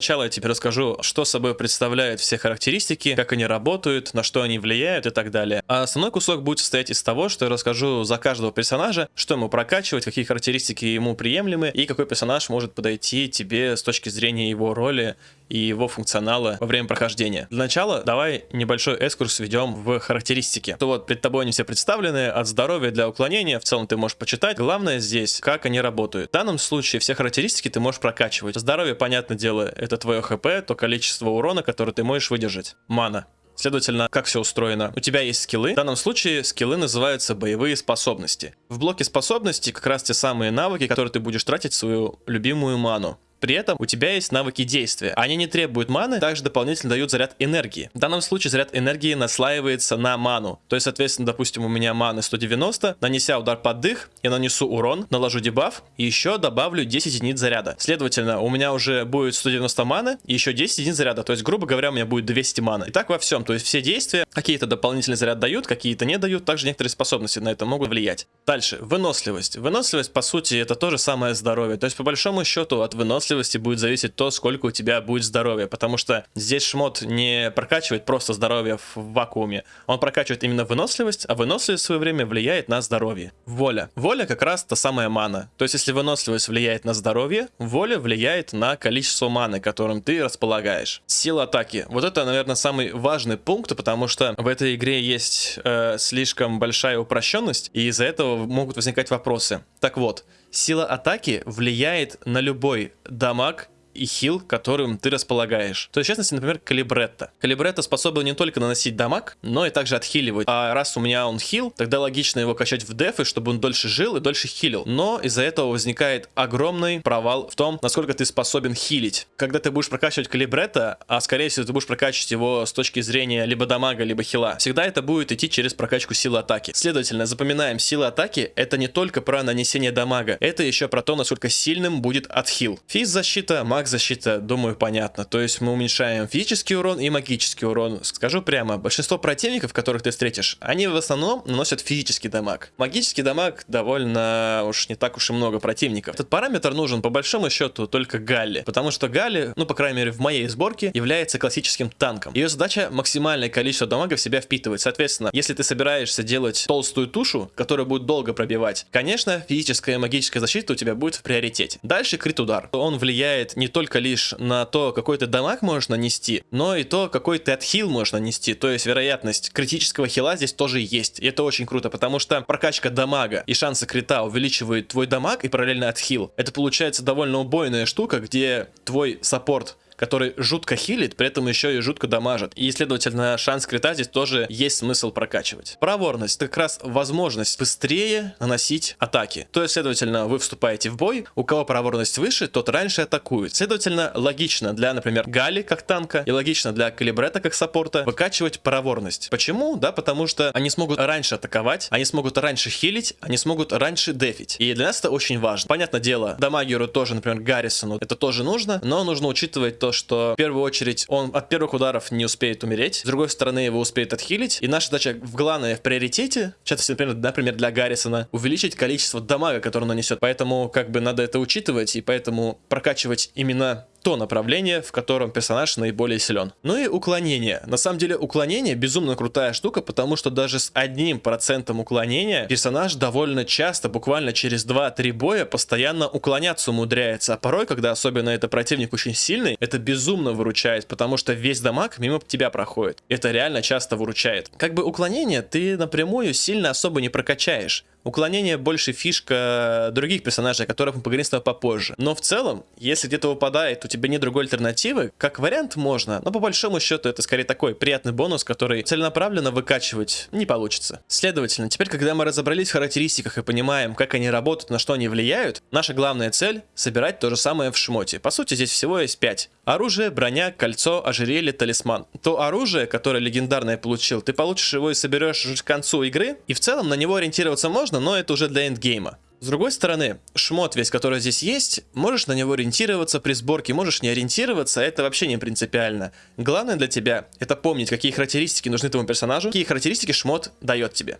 Сначала я тебе расскажу, что собой представляют все характеристики, как они работают, на что они влияют и так далее. А основной кусок будет состоять из того, что я расскажу за каждого персонажа, что ему прокачивать, какие характеристики ему приемлемы и какой персонаж может подойти тебе с точки зрения его роли и его функционала во время прохождения. Для начала давай небольшой экскурс введем в характеристики. То вот перед тобой они все представлены, от здоровья для уклонения, в целом ты можешь почитать. Главное здесь, как они работают. В данном случае все характеристики ты можешь прокачивать. Здоровье, понятное дело, это твое хп, то количество урона, которое ты можешь выдержать. Мана. Следовательно, как все устроено? У тебя есть скиллы. В данном случае скиллы называются боевые способности. В блоке способностей как раз те самые навыки, которые ты будешь тратить свою любимую ману. При этом у тебя есть навыки действия. Они не требуют маны, также дополнительно дают заряд энергии. В данном случае заряд энергии наслаивается на ману. То есть, соответственно, допустим, у меня маны 190, нанеся удар под дых, я нанесу урон, наложу дебаф, и еще добавлю 10 единиц заряда. Следовательно, у меня уже будет 190 маны, и еще 10 единиц заряда. То есть, грубо говоря, у меня будет 200 маны. И так во всем. То есть, все действия, какие-то дополнительный заряд дают, какие-то не дают. Также некоторые способности на это могут влиять. Дальше, выносливость. Выносливость, по сути, это тоже самое здоровье. То есть, по большому счету, от выносливости выносливости будет зависеть то, сколько у тебя будет здоровья, потому что здесь шмот не прокачивает просто здоровье в вакууме, он прокачивает именно выносливость, а выносливость в свое время влияет на здоровье. Воля. Воля как раз та самая мана. То есть если выносливость влияет на здоровье, воля влияет на количество маны, которым ты располагаешь. Сила атаки. Вот это, наверное, самый важный пункт, потому что в этой игре есть э, слишком большая упрощенность, и из-за этого могут возникать вопросы. Так вот, Сила атаки влияет на любой дамаг и хил, которым ты располагаешь. То есть, в частности, например, Калибретта. Калибретта способен не только наносить дамаг, но и также отхиливать. А раз у меня он хил, тогда логично его качать в дефы, чтобы он дольше жил и дольше хилил. Но из-за этого возникает огромный провал в том, насколько ты способен хилить. Когда ты будешь прокачивать Калибретта, а скорее всего ты будешь прокачивать его с точки зрения либо дамага, либо хила, всегда это будет идти через прокачку силы атаки. Следовательно, запоминаем, сила атаки это не только про нанесение дамага, это еще про то, насколько сильным будет отхил. Физ защита, макс защита, думаю, понятно. То есть мы уменьшаем физический урон и магический урон. Скажу прямо, большинство противников, которых ты встретишь, они в основном наносят физический дамаг. Магический дамаг довольно уж не так уж и много противников. Этот параметр нужен по большому счету только Галли, потому что Галли, ну по крайней мере в моей сборке, является классическим танком. Ее задача максимальное количество дамага в себя впитывать. Соответственно, если ты собираешься делать толстую тушу, которая будет долго пробивать, конечно, физическая и магическая защита у тебя будет в приоритете. Дальше крит удар. Он влияет не только только лишь на то, какой ты дамаг можешь нанести, но и то, какой ты отхил можешь нанести. То есть вероятность критического хила здесь тоже есть. И это очень круто, потому что прокачка дамага и шансы крита увеличивают твой дамаг и параллельно отхил. Это получается довольно убойная штука, где твой саппорт который жутко хилит, при этом еще и жутко дамажит. И, следовательно, шанс крита здесь тоже есть смысл прокачивать. Проворность — это как раз возможность быстрее наносить атаки. То есть, следовательно, вы вступаете в бой, у кого проворность выше, тот раньше атакует. Следовательно, логично для, например, Гали как танка и логично для Калибрета как саппорта выкачивать проворность. Почему? Да, потому что они смогут раньше атаковать, они смогут раньше хилить, они смогут раньше дефить. И для нас это очень важно. Понятное дело, дамагеру тоже, например, Гаррисону это тоже нужно, но нужно учитывать то, то, что в первую очередь он от первых ударов не успеет умереть, с другой стороны его успеет отхилить, и наша задача в главное в приоритете, в частности, например, например для Гаррисона, увеличить количество дамага, который он нанесет. Поэтому как бы надо это учитывать, и поэтому прокачивать именно то направление, в котором персонаж наиболее силен. Ну и уклонение. На самом деле уклонение безумно крутая штука, потому что даже с одним процентом уклонения персонаж довольно часто, буквально через 2-3 боя, постоянно уклоняться умудряется. А порой, когда особенно это противник очень сильный, это безумно выручает, потому что весь дамаг мимо тебя проходит. Это реально часто выручает. Как бы уклонение ты напрямую сильно особо не прокачаешь. Уклонение больше фишка других персонажей, о которых мы поговорим с тобой попозже. Но в целом, если где-то выпадает, у тебя нет другой альтернативы, как вариант можно, но по большому счету это скорее такой приятный бонус, который целенаправленно выкачивать не получится. Следовательно, теперь, когда мы разобрались в характеристиках и понимаем, как они работают, на что они влияют, наша главная цель — собирать то же самое в шмоте. По сути, здесь всего есть 5. Оружие, броня, кольцо, ожерелье, талисман. То оружие, которое легендарное получил, ты получишь его и соберешь к концу игры, и в целом на него ориентироваться можно, но это уже для эндгейма. С другой стороны, шмот весь, который здесь есть, можешь на него ориентироваться при сборке, можешь не ориентироваться, это вообще не принципиально. Главное для тебя это помнить, какие характеристики нужны твоему персонажу, какие характеристики шмот дает тебе.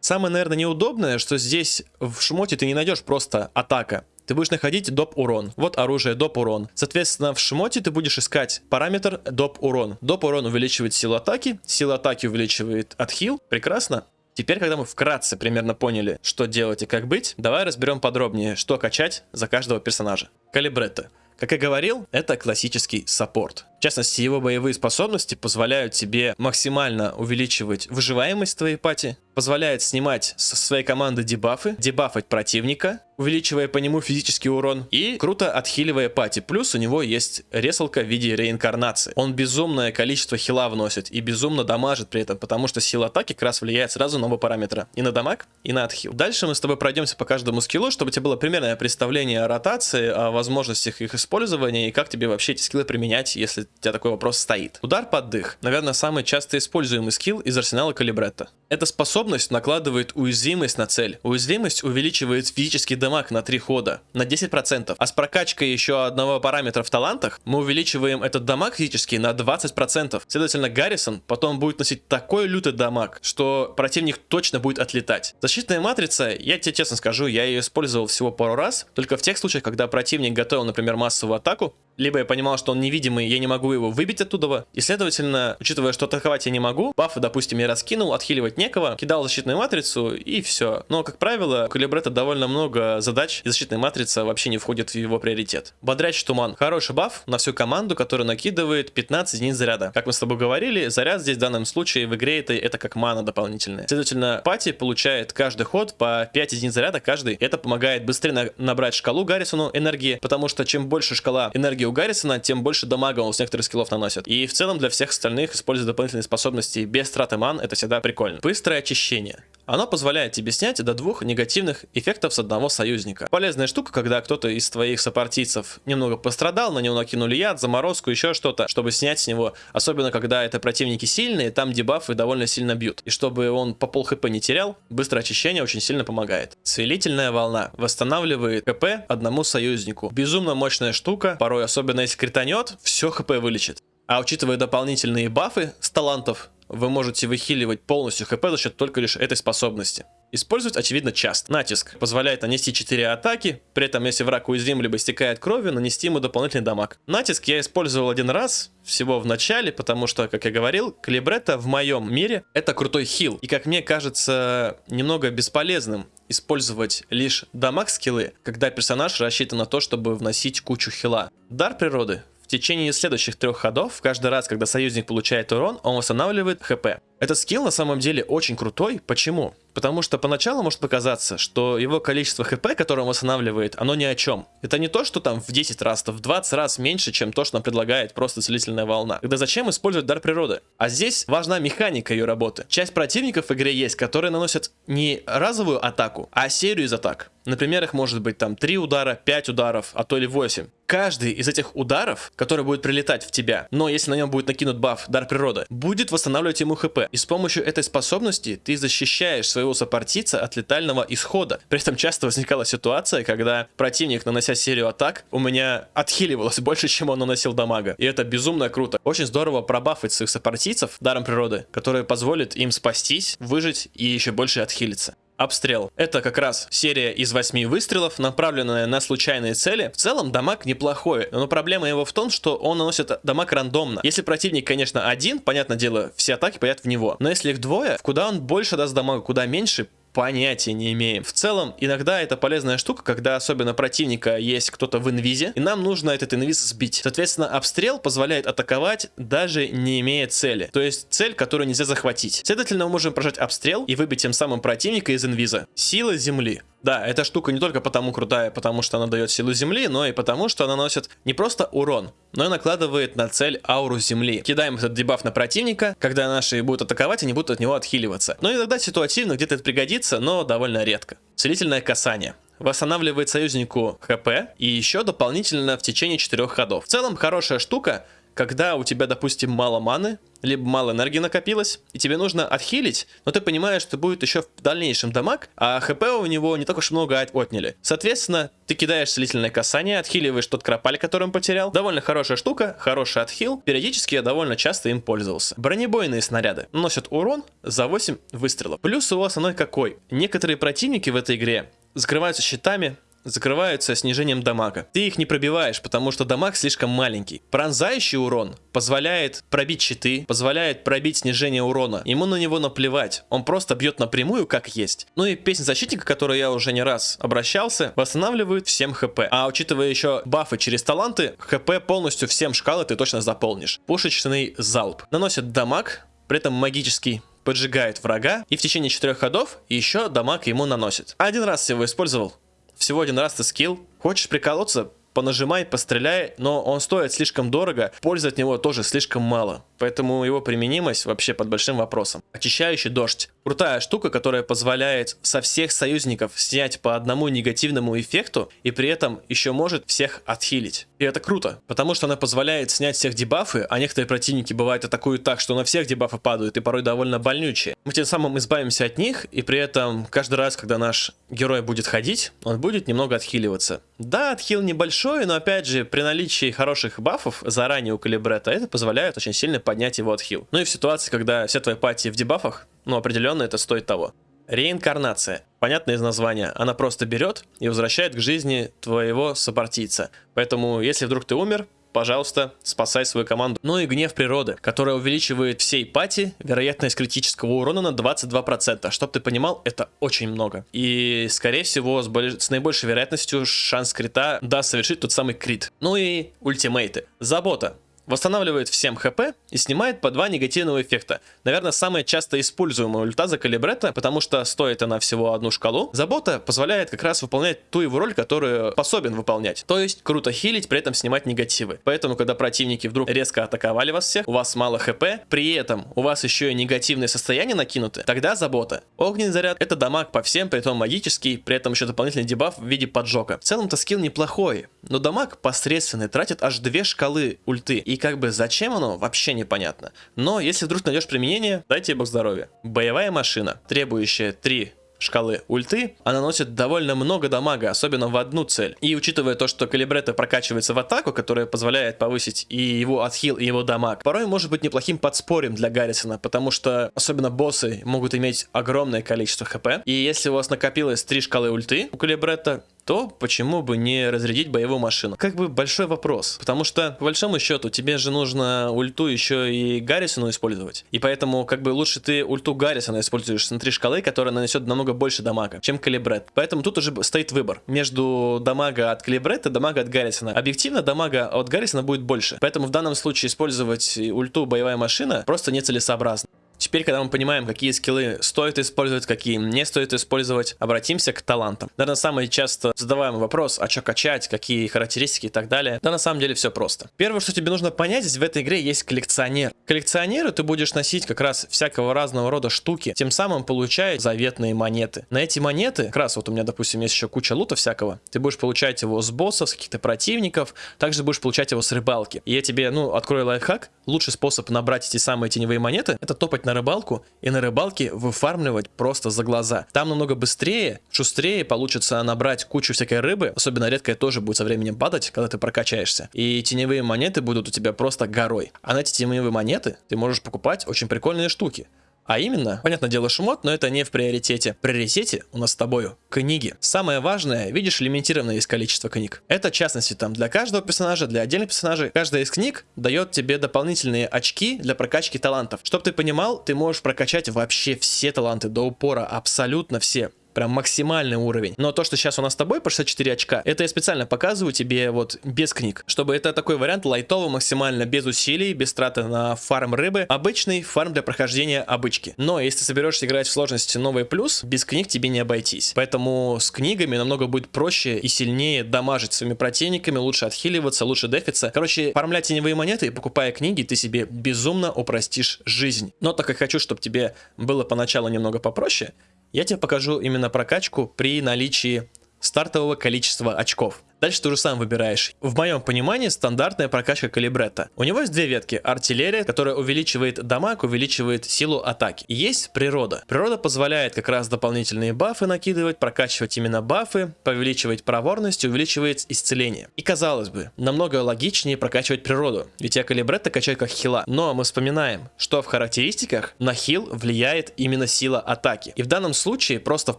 Самое, наверное, неудобное, что здесь в шмоте ты не найдешь просто атака. ты будешь находить доп урон. Вот оружие доп урон. Соответственно, в шмоте ты будешь искать параметр доп урон. Доп урон увеличивает силу атаки, сила атаки увеличивает отхил. Прекрасно. Теперь, когда мы вкратце примерно поняли, что делать и как быть, давай разберем подробнее, что качать за каждого персонажа. Калибретто. Как я говорил, это классический саппорт. В частности, его боевые способности позволяют тебе максимально увеличивать выживаемость твоей пати, позволяет снимать со своей команды дебафы, дебафать противника, увеличивая по нему физический урон и круто отхиливая пати. Плюс у него есть ресалка в виде реинкарнации. Он безумное количество хила вносит и безумно дамажит при этом, потому что сила атаки как раз влияет сразу на оба параметра. И на дамаг, и на отхил. Дальше мы с тобой пройдемся по каждому скиллу, чтобы у тебя было примерное представление о ротации, о возможностях их использования и как тебе вообще эти скиллы применять, если у тебя такой вопрос стоит. Удар под дых. Наверное, самый часто используемый скилл из арсенала Калибретта. Эта способность накладывает уязвимость на цель. Уязвимость увеличивает физический дамаг на 3 хода, на 10%. А с прокачкой еще одного параметра в талантах мы увеличиваем этот дамаг физический на 20%. Следовательно, Гаррисон потом будет носить такой лютый дамаг, что противник точно будет отлетать. Защитная матрица, я тебе честно скажу, я ее использовал всего пару раз, только в тех случаях, когда противник готовил, например, массовую атаку, либо я понимал, что он невидимый, я не могу его выбить оттуда, и следовательно, учитывая, что атаковать я не могу, бафы, допустим, я раскинул, отхиливать некого, кидал защитную матрицу и все. Но, как правило, у Калибрета довольно много задач, и защитная матрица вообще не входит в его приоритет. Бодрящий туман. Хороший баф на всю команду, который накидывает 15 единиц заряда. Как мы с тобой говорили, заряд здесь в данном случае в игре это, это как мана дополнительная. Следовательно, пати получает каждый ход по 5 единиц заряда каждый. Это помогает быстрее на набрать шкалу Гаррисону энергии, потому что чем больше шкала энергии у Гаррисона, тем больше дамага он с некоторых скиллов наносит. И в целом для всех остальных использовать дополнительные способности без траты ман, это всегда прикольно. Быстрое очищение. Оно позволяет тебе снять до двух негативных эффектов с одного союзника. Полезная штука, когда кто-то из твоих сопартийцев немного пострадал, на него накинули яд, заморозку, еще что-то, чтобы снять с него. Особенно, когда это противники сильные, там дебафы довольно сильно бьют. И чтобы он по пол хп не терял, быстрое очищение очень сильно помогает. Целительная волна восстанавливает хп одному союзнику. Безумно мощная штука, порой особенно если кританет, все хп вылечит. А учитывая дополнительные бафы с талантов, вы можете выхиливать полностью хп за счет только лишь этой способности. Использовать, очевидно, часто. Натиск позволяет нанести 4 атаки, при этом, если враг уязвим либо истекает кровью, нанести ему дополнительный дамаг. Натиск я использовал один раз, всего в начале, потому что, как я говорил, Калибретто в моем мире это крутой хил. И, как мне кажется, немного бесполезным использовать лишь дамаг скиллы, когда персонаж рассчитан на то, чтобы вносить кучу хила. Дар природы в течение следующих трех ходов, каждый раз, когда союзник получает урон, он восстанавливает хп. Этот скилл на самом деле очень крутой. Почему? Потому что поначалу может показаться, что его количество хп, которое он восстанавливает, оно ни о чем. Это не то, что там в 10 раз, то в 20 раз меньше, чем то, что нам предлагает просто целительная волна. Тогда зачем использовать дар природы? А здесь важна механика ее работы. Часть противников в игре есть, которые наносят не разовую атаку, а серию из атак. Например, их может быть там 3 удара, 5 ударов, а то или 8. Каждый из этих ударов, который будет прилетать в тебя, но если на нем будет накинут баф дар природы, будет восстанавливать ему хп. И с помощью этой способности ты защищаешь своего сопартийца от летального исхода. При этом часто возникала ситуация, когда противник, нанося серию атак, у меня отхиливалось больше, чем он наносил дамага. И это безумно круто. Очень здорово пробафать своих сопартийцев даром природы, который позволит им спастись, выжить и еще больше отхилиться. Обстрел. Это как раз серия из 8 выстрелов, направленная на случайные цели. В целом дамаг неплохой, но проблема его в том, что он наносит дамаг рандомно. Если противник, конечно, один, понятное дело, все атаки пойдут в него. Но если их двое, куда он больше даст дамага, куда меньше, понятия не имеем. В целом, иногда это полезная штука, когда особенно противника есть кто-то в инвизе, и нам нужно этот инвиз сбить. Соответственно, обстрел позволяет атаковать, даже не имея цели. То есть цель, которую нельзя захватить. Следовательно, мы можем прожать обстрел и выбить тем самым противника из инвиза. Сила земли. Да, эта штука не только потому крутая, потому что она дает силу земли, но и потому, что она носит не просто урон, но и накладывает на цель ауру земли. Кидаем этот дебаф на противника, когда наши будут атаковать, они будут от него отхиливаться. Но иногда ситуативно где-то это пригодится, но довольно редко. Целительное касание восстанавливает союзнику хп и еще дополнительно в течение 4 ходов. В целом хорошая штука, когда у тебя, допустим, мало маны, либо мало энергии накопилось, и тебе нужно отхилить, но ты понимаешь, что будет еще в дальнейшем дамаг, а хп у него не так уж много отняли. Соответственно, ты кидаешь целительное касание, отхиливаешь тот кропаль, который он потерял. Довольно хорошая штука, хороший отхил. Периодически я довольно часто им пользовался. Бронебойные снаряды носят урон за 8 выстрелов. Плюс у вас основной какой? Некоторые противники в этой игре закрываются щитами, закрываются снижением дамага. Ты их не пробиваешь, потому что дамаг слишком маленький. Пронзающий урон позволяет пробить щиты, позволяет пробить снижение урона. Ему на него наплевать, он просто бьет напрямую, как есть. Ну и песня защитника, которую я уже не раз обращался, восстанавливает всем хп. А учитывая еще бафы через таланты, хп полностью всем шкалы ты точно заполнишь. Пушечный залп. Наносит дамаг, при этом магический поджигает врага и в течение четырех ходов еще дамаг ему наносит. Один раз его использовал, всего один раз ты скилл. Хочешь приколоться? Понажимай, постреляй, но он стоит слишком дорого, пользы от него тоже слишком мало. Поэтому его применимость вообще под большим вопросом. Очищающий дождь. Крутая штука, которая позволяет со всех союзников снять по одному негативному эффекту и при этом еще может всех отхилить. И это круто, потому что она позволяет снять всех дебафы, а некоторые противники бывают атакуют так, что на всех дебафы падают и порой довольно больнючие. Мы тем самым избавимся от них и при этом каждый раз, когда наш герой будет ходить, он будет немного отхиливаться. Да, отхил небольшой, но опять же, при наличии хороших бафов заранее у Калибрета, это позволяет очень сильно поднять его отхил. Ну и в ситуации, когда все твои пати в дебафах, ну определенно это стоит того. Реинкарнация. Понятно из названия. Она просто берет и возвращает к жизни твоего сопартийца. Поэтому, если вдруг ты умер, пожалуйста, спасай свою команду. Ну и гнев природы, которая увеличивает всей пати вероятность критического урона на 22%. Чтоб ты понимал, это очень много. И, скорее всего, с, более, с наибольшей вероятностью шанс крита даст совершить тот самый крит. Ну и ультимейты. Забота восстанавливает всем хп и снимает по два негативного эффекта. Наверное, самая часто используемая ульта за калибрета, потому что стоит она всего одну шкалу. Забота позволяет как раз выполнять ту его роль, которую способен выполнять. То есть круто хилить, при этом снимать негативы. Поэтому, когда противники вдруг резко атаковали вас всех, у вас мало хп, при этом у вас еще и негативное состояние накинуты, тогда забота. Огненный заряд это дамаг по всем, при этом магический, при этом еще дополнительный дебаф в виде поджога. В целом-то скилл неплохой, но дамаг посредственный, тратит аж две шкалы ульты. И как бы зачем оно, вообще непонятно. Но если вдруг найдешь применение, дайте бог здоровья. Боевая машина, требующая 3 шкалы ульты, она наносит довольно много дамага, особенно в одну цель. И учитывая то, что Калибрета прокачивается в атаку, которая позволяет повысить и его отхил, и его дамаг, порой может быть неплохим подспорьем для Гаррисона, потому что особенно боссы могут иметь огромное количество хп. И если у вас накопилось 3 шкалы ульты у Калибрета, то почему бы не разрядить боевую машину? Как бы большой вопрос, потому что по большому счету тебе же нужно ульту еще и Гаррисону использовать. И поэтому как бы лучше ты ульту Гаррисона используешь внутри шкалы, которая нанесет намного больше дамага, чем Калибрет. Поэтому тут уже стоит выбор между дамага от Калибрета и дамага от Гаррисона. Объективно дамага от Гаррисона будет больше. Поэтому в данном случае использовать ульту боевая машина просто нецелесообразно. Теперь, когда мы понимаем, какие скиллы стоит использовать, какие не стоит использовать, обратимся к талантам. Наверное, самый часто задаваемый вопрос, а что качать, какие характеристики и так далее. Да на самом деле все просто. Первое, что тебе нужно понять, здесь в этой игре есть коллекционер. Коллекционеры ты будешь носить как раз всякого разного рода штуки, тем самым получая заветные монеты. На эти монеты, как раз вот у меня, допустим, есть еще куча лута всякого, ты будешь получать его с боссов, с каких-то противников, также будешь получать его с рыбалки. И я тебе, ну, открою лайфхак, лучший способ набрать эти самые теневые монеты, это топать на рыбалку и на рыбалке выфармливать просто за глаза. Там намного быстрее, шустрее получится набрать кучу всякой рыбы, особенно редкая тоже будет со временем падать, когда ты прокачаешься. И теневые монеты будут у тебя просто горой. А на эти теневые монеты ты можешь покупать очень прикольные штуки. А именно, понятное дело, шмот, но это не в приоритете. В приоритете у нас с тобою книги. Самое важное, видишь, лимитированное есть количество книг. Это, в частности, там для каждого персонажа, для отдельных персонажей, каждая из книг дает тебе дополнительные очки для прокачки талантов. Чтоб ты понимал, ты можешь прокачать вообще все таланты до упора, абсолютно все прям максимальный уровень. Но то, что сейчас у нас с тобой по 64 очка, это я специально показываю тебе вот без книг, чтобы это такой вариант лайтовый максимально, без усилий, без траты на фарм рыбы, обычный фарм для прохождения обычки. Но если соберешься играть в сложности новый плюс, без книг тебе не обойтись. Поэтому с книгами намного будет проще и сильнее дамажить своими противниками, лучше отхиливаться, лучше дефиться. Короче, фармлять теневые монеты и покупая книги, ты себе безумно упростишь жизнь. Но так как хочу, чтобы тебе было поначалу немного попроще, я тебе покажу именно прокачку при наличии стартового количества очков. Дальше ты уже сам выбираешь. В моем понимании стандартная прокачка калибретта. У него есть две ветки. Артиллерия, которая увеличивает дамаг, увеличивает силу атаки. Есть природа. Природа позволяет как раз дополнительные бафы накидывать, прокачивать именно бафы, повеличивать проворность, увеличивает исцеление. И казалось бы, намного логичнее прокачивать природу, ведь я калибретта качаю как хила. Но мы вспоминаем, что в характеристиках на хил влияет именно сила атаки. И в данном случае просто в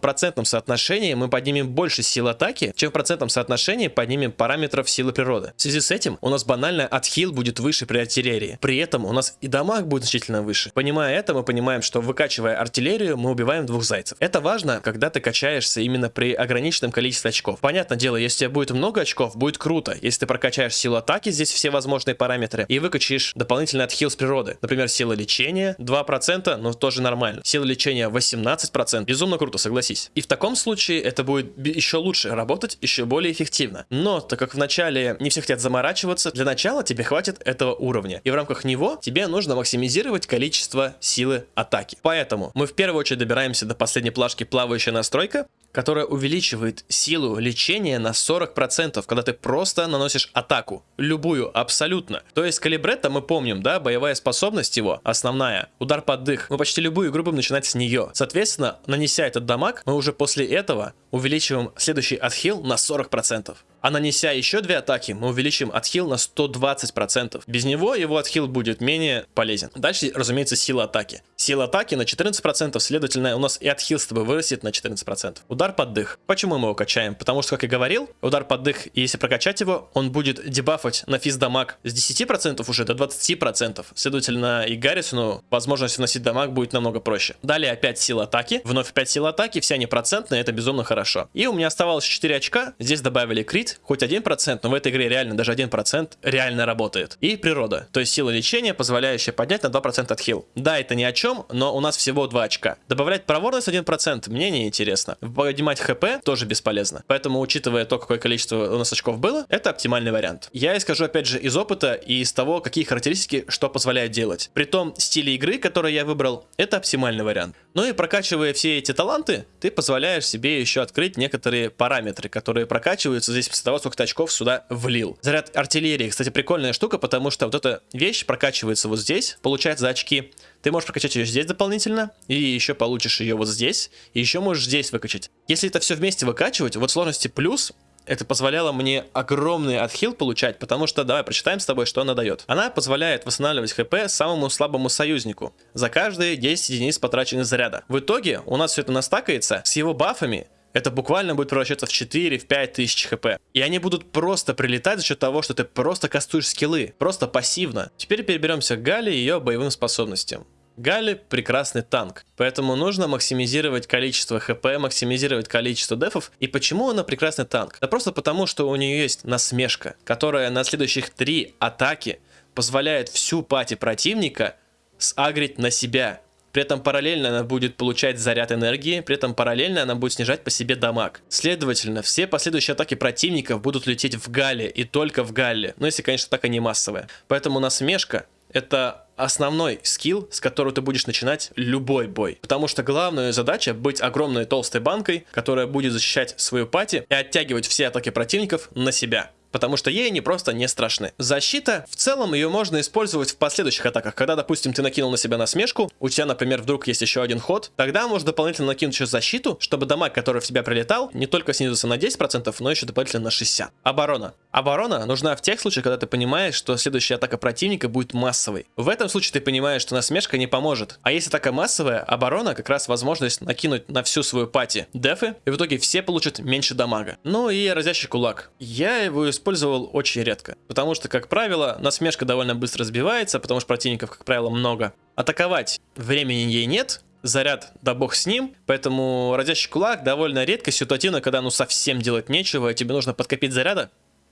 процентном соотношении мы поднимем больше сил атаки, чем в процентном соотношении поднимем параметров силы природы. В связи с этим у нас банально отхил будет выше при артиллерии. При этом у нас и дамаг будет значительно выше. Понимая это, мы понимаем, что выкачивая артиллерию, мы убиваем двух зайцев. Это важно, когда ты качаешься именно при ограниченном количестве очков. Понятное дело, если у тебя будет много очков, будет круто. Если ты прокачаешь силу атаки, здесь все возможные параметры, и выкачаешь дополнительный отхил с природы. Например, сила лечения 2%, но тоже нормально. Сила лечения 18%. Безумно круто, согласись. И в таком случае это будет еще лучше работать, еще более эффективно. Но, так как вначале не все хотят заморачиваться, для начала тебе хватит этого уровня. И в рамках него тебе нужно максимизировать количество силы атаки. Поэтому мы в первую очередь добираемся до последней плашки плавающая настройка, которая увеличивает силу лечения на 40%, когда ты просто наносишь атаку. Любую, абсолютно. То есть калибретта мы помним, да, боевая способность его, основная, удар под дых. Мы почти любую игру будем начинать с нее. Соответственно, нанеся этот дамаг, мы уже после этого увеличиваем следующий отхил на 40%. А нанеся еще две атаки, мы увеличим отхил на 120%. Без него его отхил будет менее полезен. Дальше, разумеется, сила атаки. Сила атаки на 14%, следовательно, у нас и отхил с тобой вырастет на 14%. Удар под дых. Почему мы его качаем? Потому что, как я говорил, удар под дых, если прокачать его, он будет дебафать на физ дамаг с 10% уже до 20%. Следовательно, и Гаррисону возможность вносить дамаг будет намного проще. Далее опять сила атаки. Вновь опять сила атаки, все они процентные, это безумно хорошо. И у меня оставалось 4 очка. Здесь добавили крит, хоть 1%, но в этой игре реально даже 1% реально работает. И природа, то есть сила лечения, позволяющая поднять на 2% отхил. Да, это ни о чем, но у нас всего 2 очка. Добавлять проворность 1% мне не интересно. Поднимать хп тоже бесполезно. Поэтому, учитывая то, какое количество у нас очков было, это оптимальный вариант. Я скажу опять же из опыта и из того, какие характеристики что позволяет делать. При том стиле игры, который я выбрал, это оптимальный вариант. Ну и прокачивая все эти таланты, ты позволяешь себе еще открыть некоторые параметры, которые прокачиваются здесь после того, сколько ты очков сюда влил. Заряд артиллерии, кстати, прикольная штука, потому что вот эта вещь прокачивается вот здесь, получается за очки. Ты можешь прокачать ее здесь дополнительно, и еще получишь ее вот здесь, и еще можешь здесь выкачать. Если это все вместе выкачивать, вот сложности плюс, это позволяло мне огромный отхил получать, потому что, давай прочитаем с тобой, что она дает. Она позволяет восстанавливать хп самому слабому союзнику за каждые 10 единиц потраченных заряда. В итоге у нас все это настакается с его бафами, это буквально будет превращаться в 4-5 тысяч хп. И они будут просто прилетать за счет того, что ты просто кастуешь скиллы, просто пассивно. Теперь переберемся к Гали и ее боевым способностям. Гали прекрасный танк, поэтому нужно максимизировать количество хп, максимизировать количество дефов. И почему она прекрасный танк? Да просто потому, что у нее есть насмешка, которая на следующих три атаки позволяет всю пати противника сагрить на себя. При этом параллельно она будет получать заряд энергии, при этом параллельно она будет снижать по себе дамаг. Следовательно, все последующие атаки противников будут лететь в Гале и только в Галле. Ну, если, конечно, атака не массовая. Поэтому насмешка это основной скилл, с которого ты будешь начинать любой бой. Потому что главная задача быть огромной толстой банкой, которая будет защищать свою пати и оттягивать все атаки противников на себя потому что ей они просто не страшны. Защита, в целом ее можно использовать в последующих атаках, когда, допустим, ты накинул на себя насмешку, у тебя, например, вдруг есть еще один ход, тогда можно дополнительно накинуть еще защиту, чтобы дамаг, который в тебя прилетал, не только снизился на 10%, но еще дополнительно на 60%. Оборона. Оборона нужна в тех случаях, когда ты понимаешь, что следующая атака противника будет массовой. В этом случае ты понимаешь, что насмешка не поможет. А если атака массовая, оборона как раз возможность накинуть на всю свою пати дефы, и в итоге все получат меньше дамага. Ну и разящий кулак. Я его использовал очень редко. Потому что, как правило, насмешка довольно быстро сбивается, потому что противников, как правило, много. Атаковать времени ей нет, заряд, да бог с ним, поэтому разящий кулак довольно редко ситуативно, когда ну совсем делать нечего, тебе нужно подкопить заряда.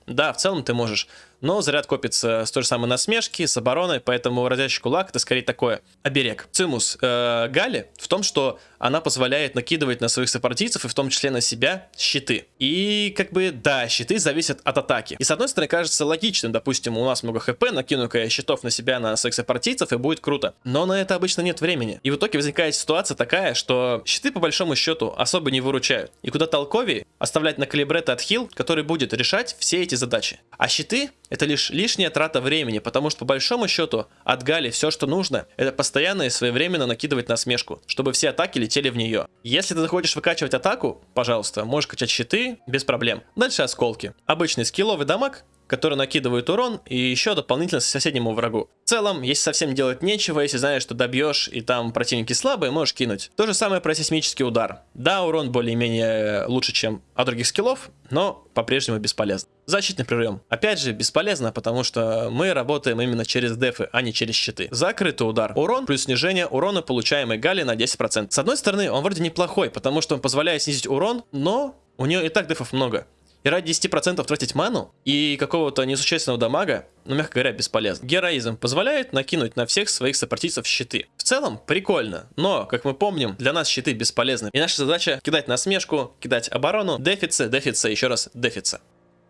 Да, в целом ты можешь. Но заряд копится с той же самой насмешки, с обороной, поэтому разящий кулак это скорее такое оберег. Цимус э, Гали в том, что она позволяет накидывать на своих сопартийцев и в том числе на себя щиты. И как бы, да, щиты зависят от атаки. И с одной стороны кажется логичным, допустим, у нас много хп, накину-ка я щитов на себя, на своих сопартийцев и будет круто. Но на это обычно нет времени. И в итоге возникает ситуация такая, что щиты по большому счету особо не выручают. И куда толковее оставлять на калибрета отхил, который будет решать все эти задачи. А щиты это лишь лишняя трата времени, потому что по большому счету от Гали все, что нужно, это постоянно и своевременно накидывать насмешку, чтобы все атаки летели в нее. Если ты захочешь выкачивать атаку, пожалуйста, можешь качать щиты без проблем. Дальше осколки. Обычный скилловый дамаг, который накидывает урон и еще дополнительно соседнему врагу. В целом, если совсем делать нечего, если знаешь, что добьешь и там противники слабые, можешь кинуть. То же самое про сейсмический удар. Да, урон более-менее лучше, чем от других скиллов, но по-прежнему бесполезно. Защитный прием. Опять же, бесполезно, потому что мы работаем именно через дефы, а не через щиты. Закрытый удар. Урон плюс снижение урона, получаемой Гали на 10%. С одной стороны, он вроде неплохой, потому что он позволяет снизить урон, но у нее и так дефов много. И ради 10% тратить ману и какого-то несущественного дамага, ну, мягко говоря, бесполезно. Героизм позволяет накинуть на всех своих сопартийцев щиты. В целом, прикольно, но, как мы помним, для нас щиты бесполезны. И наша задача кидать насмешку, кидать оборону, дефицы, дефицы, еще раз дефицы.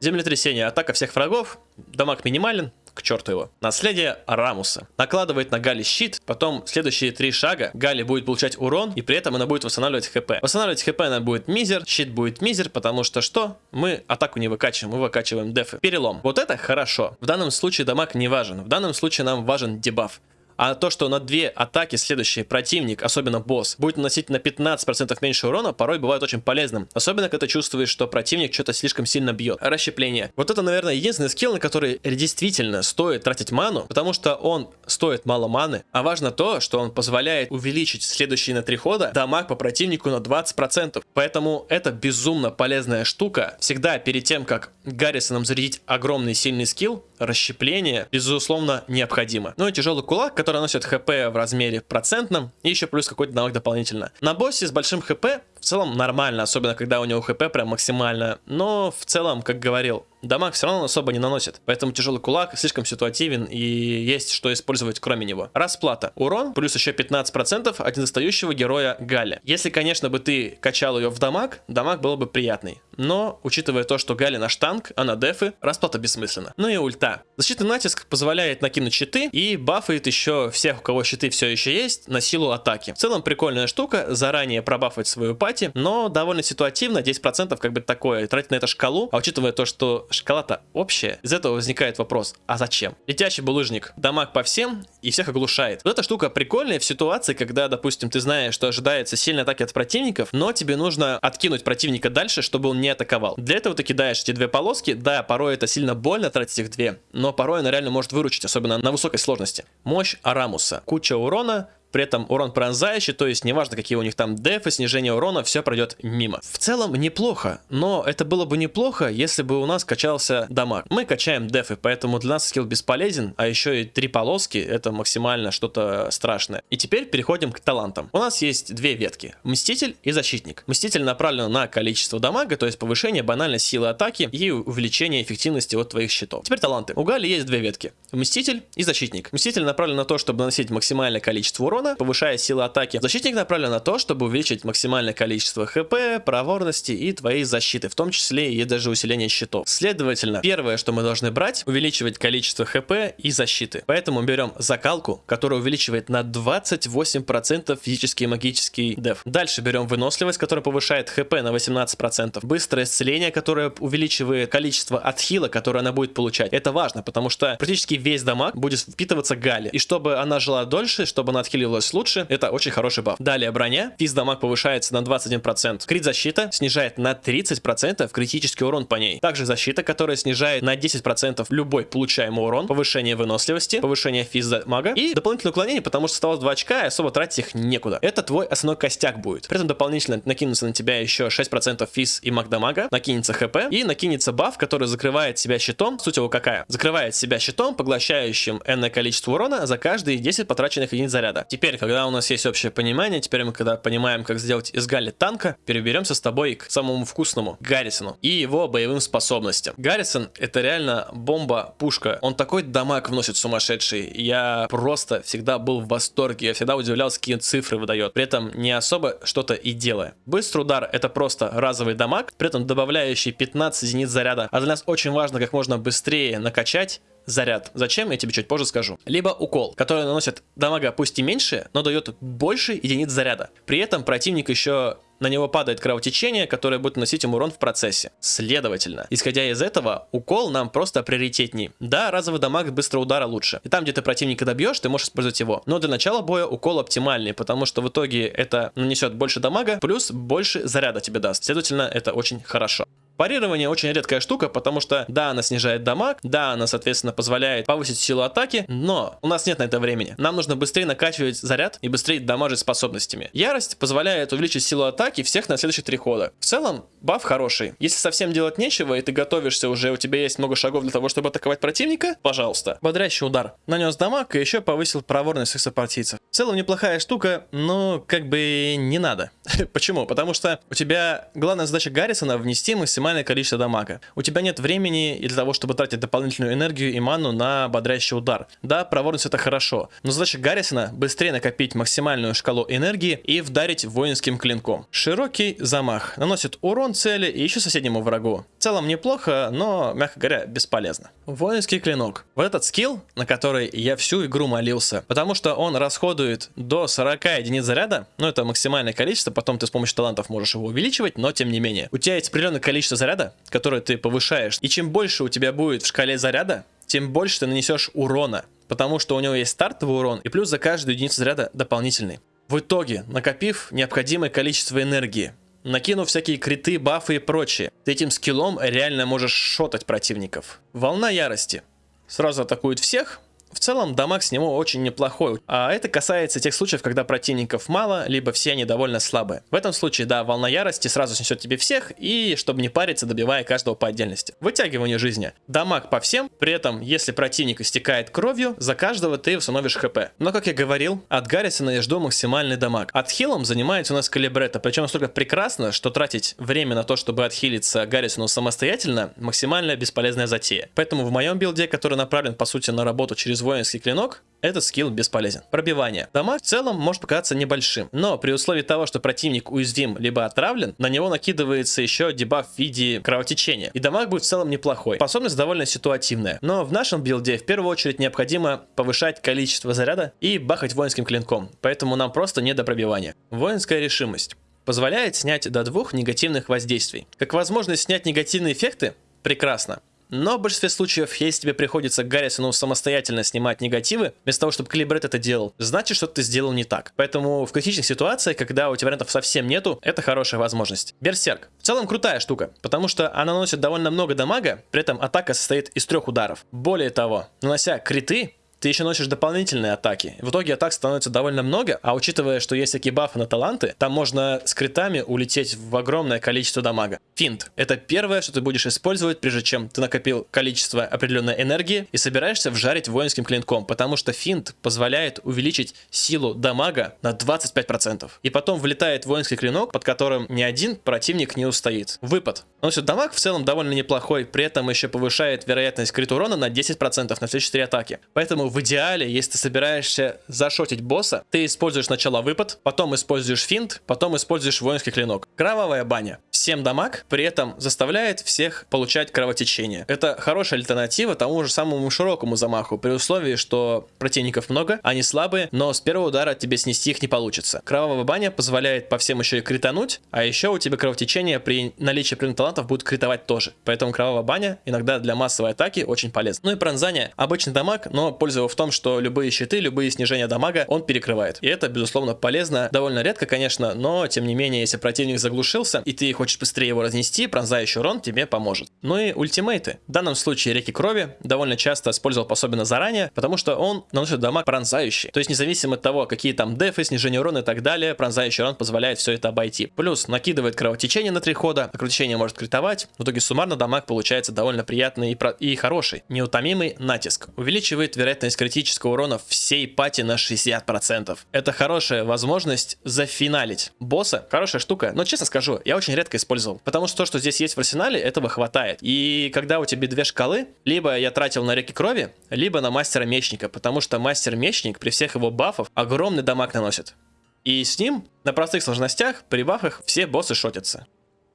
Землетрясение, атака всех врагов, дамаг минимален, к черту его. Наследие Рамуса. Накладывает на Гали щит, потом следующие три шага Гали будет получать урон, и при этом она будет восстанавливать хп. Восстанавливать хп она будет мизер, щит будет мизер, потому что что? Мы атаку не выкачиваем, мы выкачиваем дефы. Перелом. Вот это хорошо. В данном случае дамаг не важен. В данном случае нам важен дебаф. А то, что на две атаки следующий противник, особенно босс, будет наносить на 15% меньше урона, порой бывает очень полезным. Особенно, когда чувствуешь, что противник что-то слишком сильно бьет. Расщепление. Вот это, наверное, единственный скилл, на который действительно стоит тратить ману, потому что он стоит мало маны. А важно то, что он позволяет увеличить следующие на три хода дамаг по противнику на 20%. Поэтому это безумно полезная штука. Всегда перед тем, как Гаррисоном зарядить огромный сильный скилл, расщепление, безусловно, необходимо. Ну и тяжелый кулак, который наносит хп в размере процентном, и еще плюс какой-то навык дополнительно. На боссе с большим хп в целом нормально, особенно когда у него хп прям максимально, но в целом, как говорил, дамаг все равно особо не наносит, поэтому тяжелый кулак слишком ситуативен и есть что использовать кроме него. Расплата. Урон плюс еще 15% от недостающего героя Галя. Если, конечно, бы ты качал ее в дамаг, дамаг был бы приятный. Но, учитывая то, что Галя наш танк, а на дефы, расплата бессмысленна. Ну и ульта. Защитный натиск позволяет накинуть щиты и бафает еще всех, у кого щиты все еще есть, на силу атаки. В целом прикольная штука, заранее пробафать свою пати, но довольно ситуативно, 10% как бы такое, тратить на это шкалу, а учитывая то, что шкала-то общая, из этого возникает вопрос, а зачем? Летящий булыжник, дамаг по всем и всех оглушает. Вот эта штука прикольная в ситуации, когда, допустим, ты знаешь, что ожидается сильная атаки от противников, но тебе нужно откинуть противника дальше, чтобы он не атаковал. Для этого ты кидаешь эти две полоски, да, порой это сильно больно тратить их две, но порой она реально может выручить, особенно на высокой сложности. Мощь Арамуса. Куча урона, при этом урон пронзающий, то есть неважно какие у них там дефы, снижение урона, все пройдет мимо. В целом неплохо, но это было бы неплохо, если бы у нас качался дамаг. Мы качаем дефы, поэтому для нас скилл бесполезен, а еще и три полоски, это максимально что-то страшное. И теперь переходим к талантам. У нас есть две ветки, Мститель и Защитник. Мститель направлен на количество дамага, то есть повышение банальной силы атаки и увеличение эффективности от твоих щитов. Теперь таланты. У Гали есть две ветки, Мститель и Защитник. Мститель направлен на то, чтобы наносить максимальное количество урона, урона, повышая силу атаки. Защитник направлен на то, чтобы увеличить максимальное количество хп, проворности и твоей защиты, в том числе и даже усиление щитов. Следовательно, первое, что мы должны брать, увеличивать количество хп и защиты. Поэтому берем закалку, которая увеличивает на 28% физический и магический деф. Дальше берем выносливость, которая повышает хп на 18%. Быстрое исцеление, которое увеличивает количество отхила, которое она будет получать. Это важно, потому что практически весь дамаг будет впитываться Гали. И чтобы она жила дольше, чтобы она отхилила становилось лучше, это очень хороший баф. Далее броня, физ дамаг повышается на 21%. Крит защита снижает на 30% критический урон по ней. Также защита, которая снижает на 10% любой получаемый урон, повышение выносливости, повышение физ мага и дополнительное уклонение, потому что осталось 2 очка и особо тратить их некуда. Это твой основной костяк будет. При этом дополнительно накинутся на тебя еще 6% физ и маг дамага, накинется хп и накинется баф, который закрывает себя щитом. Суть его какая? Закрывает себя щитом, поглощающим энное количество урона за каждые 10 потраченных единиц заряда когда у нас есть общее понимание, теперь мы когда понимаем, как сделать из Галли танка, переберемся с тобой к самому вкусному, Гаррисону, и его боевым способностям. Гаррисон это реально бомба-пушка. Он такой дамаг вносит сумасшедший. Я просто всегда был в восторге. Я всегда удивлялся, какие цифры выдает. При этом не особо что-то и делая. Быстрый удар это просто разовый дамаг, при этом добавляющий 15 единиц заряда. А для нас очень важно как можно быстрее накачать заряд. Зачем, я тебе чуть позже скажу. Либо укол, который наносит дамага пусть и меньше, но дает больше единиц заряда. При этом противник еще на него падает кровотечение, которое будет наносить ему урон в процессе. Следовательно, исходя из этого, укол нам просто приоритетней. Да, разовый дамаг быстрого удара лучше. И там, где ты противника добьешь, ты можешь использовать его. Но для начала боя укол оптимальный, потому что в итоге это нанесет больше дамага, плюс больше заряда тебе даст. Следовательно, это очень хорошо. Парирование очень редкая штука, потому что, да, она снижает дамаг, да, она, соответственно, позволяет повысить силу атаки, но у нас нет на это времени. Нам нужно быстрее накачивать заряд и быстрее дамажить способностями. Ярость позволяет увеличить силу атаки всех на следующие три хода. В целом, баф хороший. Если совсем делать нечего, и ты готовишься уже, у тебя есть много шагов для того, чтобы атаковать противника, пожалуйста. Бодрящий удар. Нанес дамаг и еще повысил проворность своих сопартийцев. В целом, неплохая штука, но как бы не надо. Почему? Потому что у тебя главная задача Гаррисона внести максимально максимальное количество дамага. У тебя нет времени для того, чтобы тратить дополнительную энергию и ману на бодрящий удар. Да, проворность это хорошо, но задача Гаррисона быстрее накопить максимальную шкалу энергии и вдарить воинским клинком. Широкий замах наносит урон цели и еще соседнему врагу. В целом неплохо, но, мягко говоря, бесполезно. Воинский клинок. Вот этот скилл, на который я всю игру молился, потому что он расходует до 40 единиц заряда, ну это максимальное количество, потом ты с помощью талантов можешь его увеличивать, но тем не менее. У тебя есть определенное количество заряда, который ты повышаешь. И чем больше у тебя будет в шкале заряда, тем больше ты нанесешь урона. Потому что у него есть стартовый урон, и плюс за каждую единицу заряда дополнительный. В итоге, накопив необходимое количество энергии, накинув всякие криты, бафы и прочее, ты этим скиллом реально можешь шотать противников. Волна ярости. Сразу атакует всех, в целом, дамаг с него очень неплохой, а это касается тех случаев, когда противников мало, либо все они довольно слабые. В этом случае, да, волна ярости сразу снесет тебе всех, и чтобы не париться, добивая каждого по отдельности. Вытягивание жизни. Дамаг по всем, при этом, если противник истекает кровью, за каждого ты установишь хп. Но, как я говорил, от Гаррисона я жду максимальный дамаг. От хилом занимается у нас Калибрета, причем настолько прекрасно, что тратить время на то, чтобы отхилиться Гаррисону самостоятельно, максимально бесполезная затея. Поэтому в моем билде, который направлен, по сути, на работу через через воинский клинок, этот скилл бесполезен. Пробивание. Дамаг в целом может показаться небольшим, но при условии того, что противник уязвим либо отравлен, на него накидывается еще дебаф в виде кровотечения. И дамаг будет в целом неплохой. Способность довольно ситуативная. Но в нашем билде в первую очередь необходимо повышать количество заряда и бахать воинским клинком. Поэтому нам просто не до пробивания. Воинская решимость позволяет снять до двух негативных воздействий. Как возможность снять негативные эффекты? Прекрасно. Но в большинстве случаев, если тебе приходится Гаррисону самостоятельно снимать негативы, вместо того, чтобы Калибрет это делал, значит, что ты сделал не так. Поэтому в критичных ситуациях, когда у тебя вариантов совсем нету, это хорошая возможность. Берсерк. В целом крутая штука, потому что она наносит довольно много дамага, при этом атака состоит из трех ударов. Более того, нанося криты, ты еще носишь дополнительные атаки. В итоге атак становится довольно много, а учитывая, что есть всякие бафы на таланты, там можно с критами улететь в огромное количество дамага. Финт. Это первое, что ты будешь использовать, прежде чем ты накопил количество определенной энергии и собираешься вжарить воинским клинком, потому что финт позволяет увеличить силу дамага на 25%. И потом влетает воинский клинок, под которым ни один противник не устоит. Выпад. Носит дамаг в целом довольно неплохой, при этом еще повышает вероятность крит урона на 10% на все 4 атаки. Поэтому в идеале, если ты собираешься зашотить босса, ты используешь сначала выпад, потом используешь финт, потом используешь воинский клинок. Кровавая баня. Всем дамаг, при этом заставляет всех получать кровотечение. Это хорошая альтернатива тому же самому широкому замаху, при условии, что противников много, они слабые, но с первого удара тебе снести их не получится. Кровавая баня позволяет по всем еще и критануть, а еще у тебя кровотечение при наличии определенных талантов будет критовать тоже. Поэтому кровавая баня иногда для массовой атаки очень полезна. Ну и пронзание. Обычный дамаг, но польза его в том, что любые щиты, любые снижения дамага он перекрывает. И это, безусловно, полезно. Довольно редко, конечно, но тем не менее, если противник заглушился, и ты хочешь быстрее его разнести, пронзающий урон тебе поможет. Ну и ультимейты. В данном случае реки крови довольно часто использовал особенно заранее, потому что он наносит дамаг пронзающий. То есть независимо от того, какие там дефы, снижение урона и так далее, пронзающий урон позволяет все это обойти. Плюс накидывает кровотечение на три хода, а кровотечение может критовать. В итоге суммарно дамаг получается довольно приятный и, про... и хороший. Неутомимый натиск. Увеличивает вероятность критического урона всей пати на 60%. Это хорошая возможность зафиналить босса. Хорошая штука, но честно скажу, я очень редко использовал. Потому что то, что здесь есть в арсенале, этого хватает. И когда у тебя две шкалы, либо я тратил на реки крови, либо на мастера мечника, потому что мастер мечник при всех его бафов огромный дамаг наносит. И с ним на простых сложностях при бафах все боссы шотятся.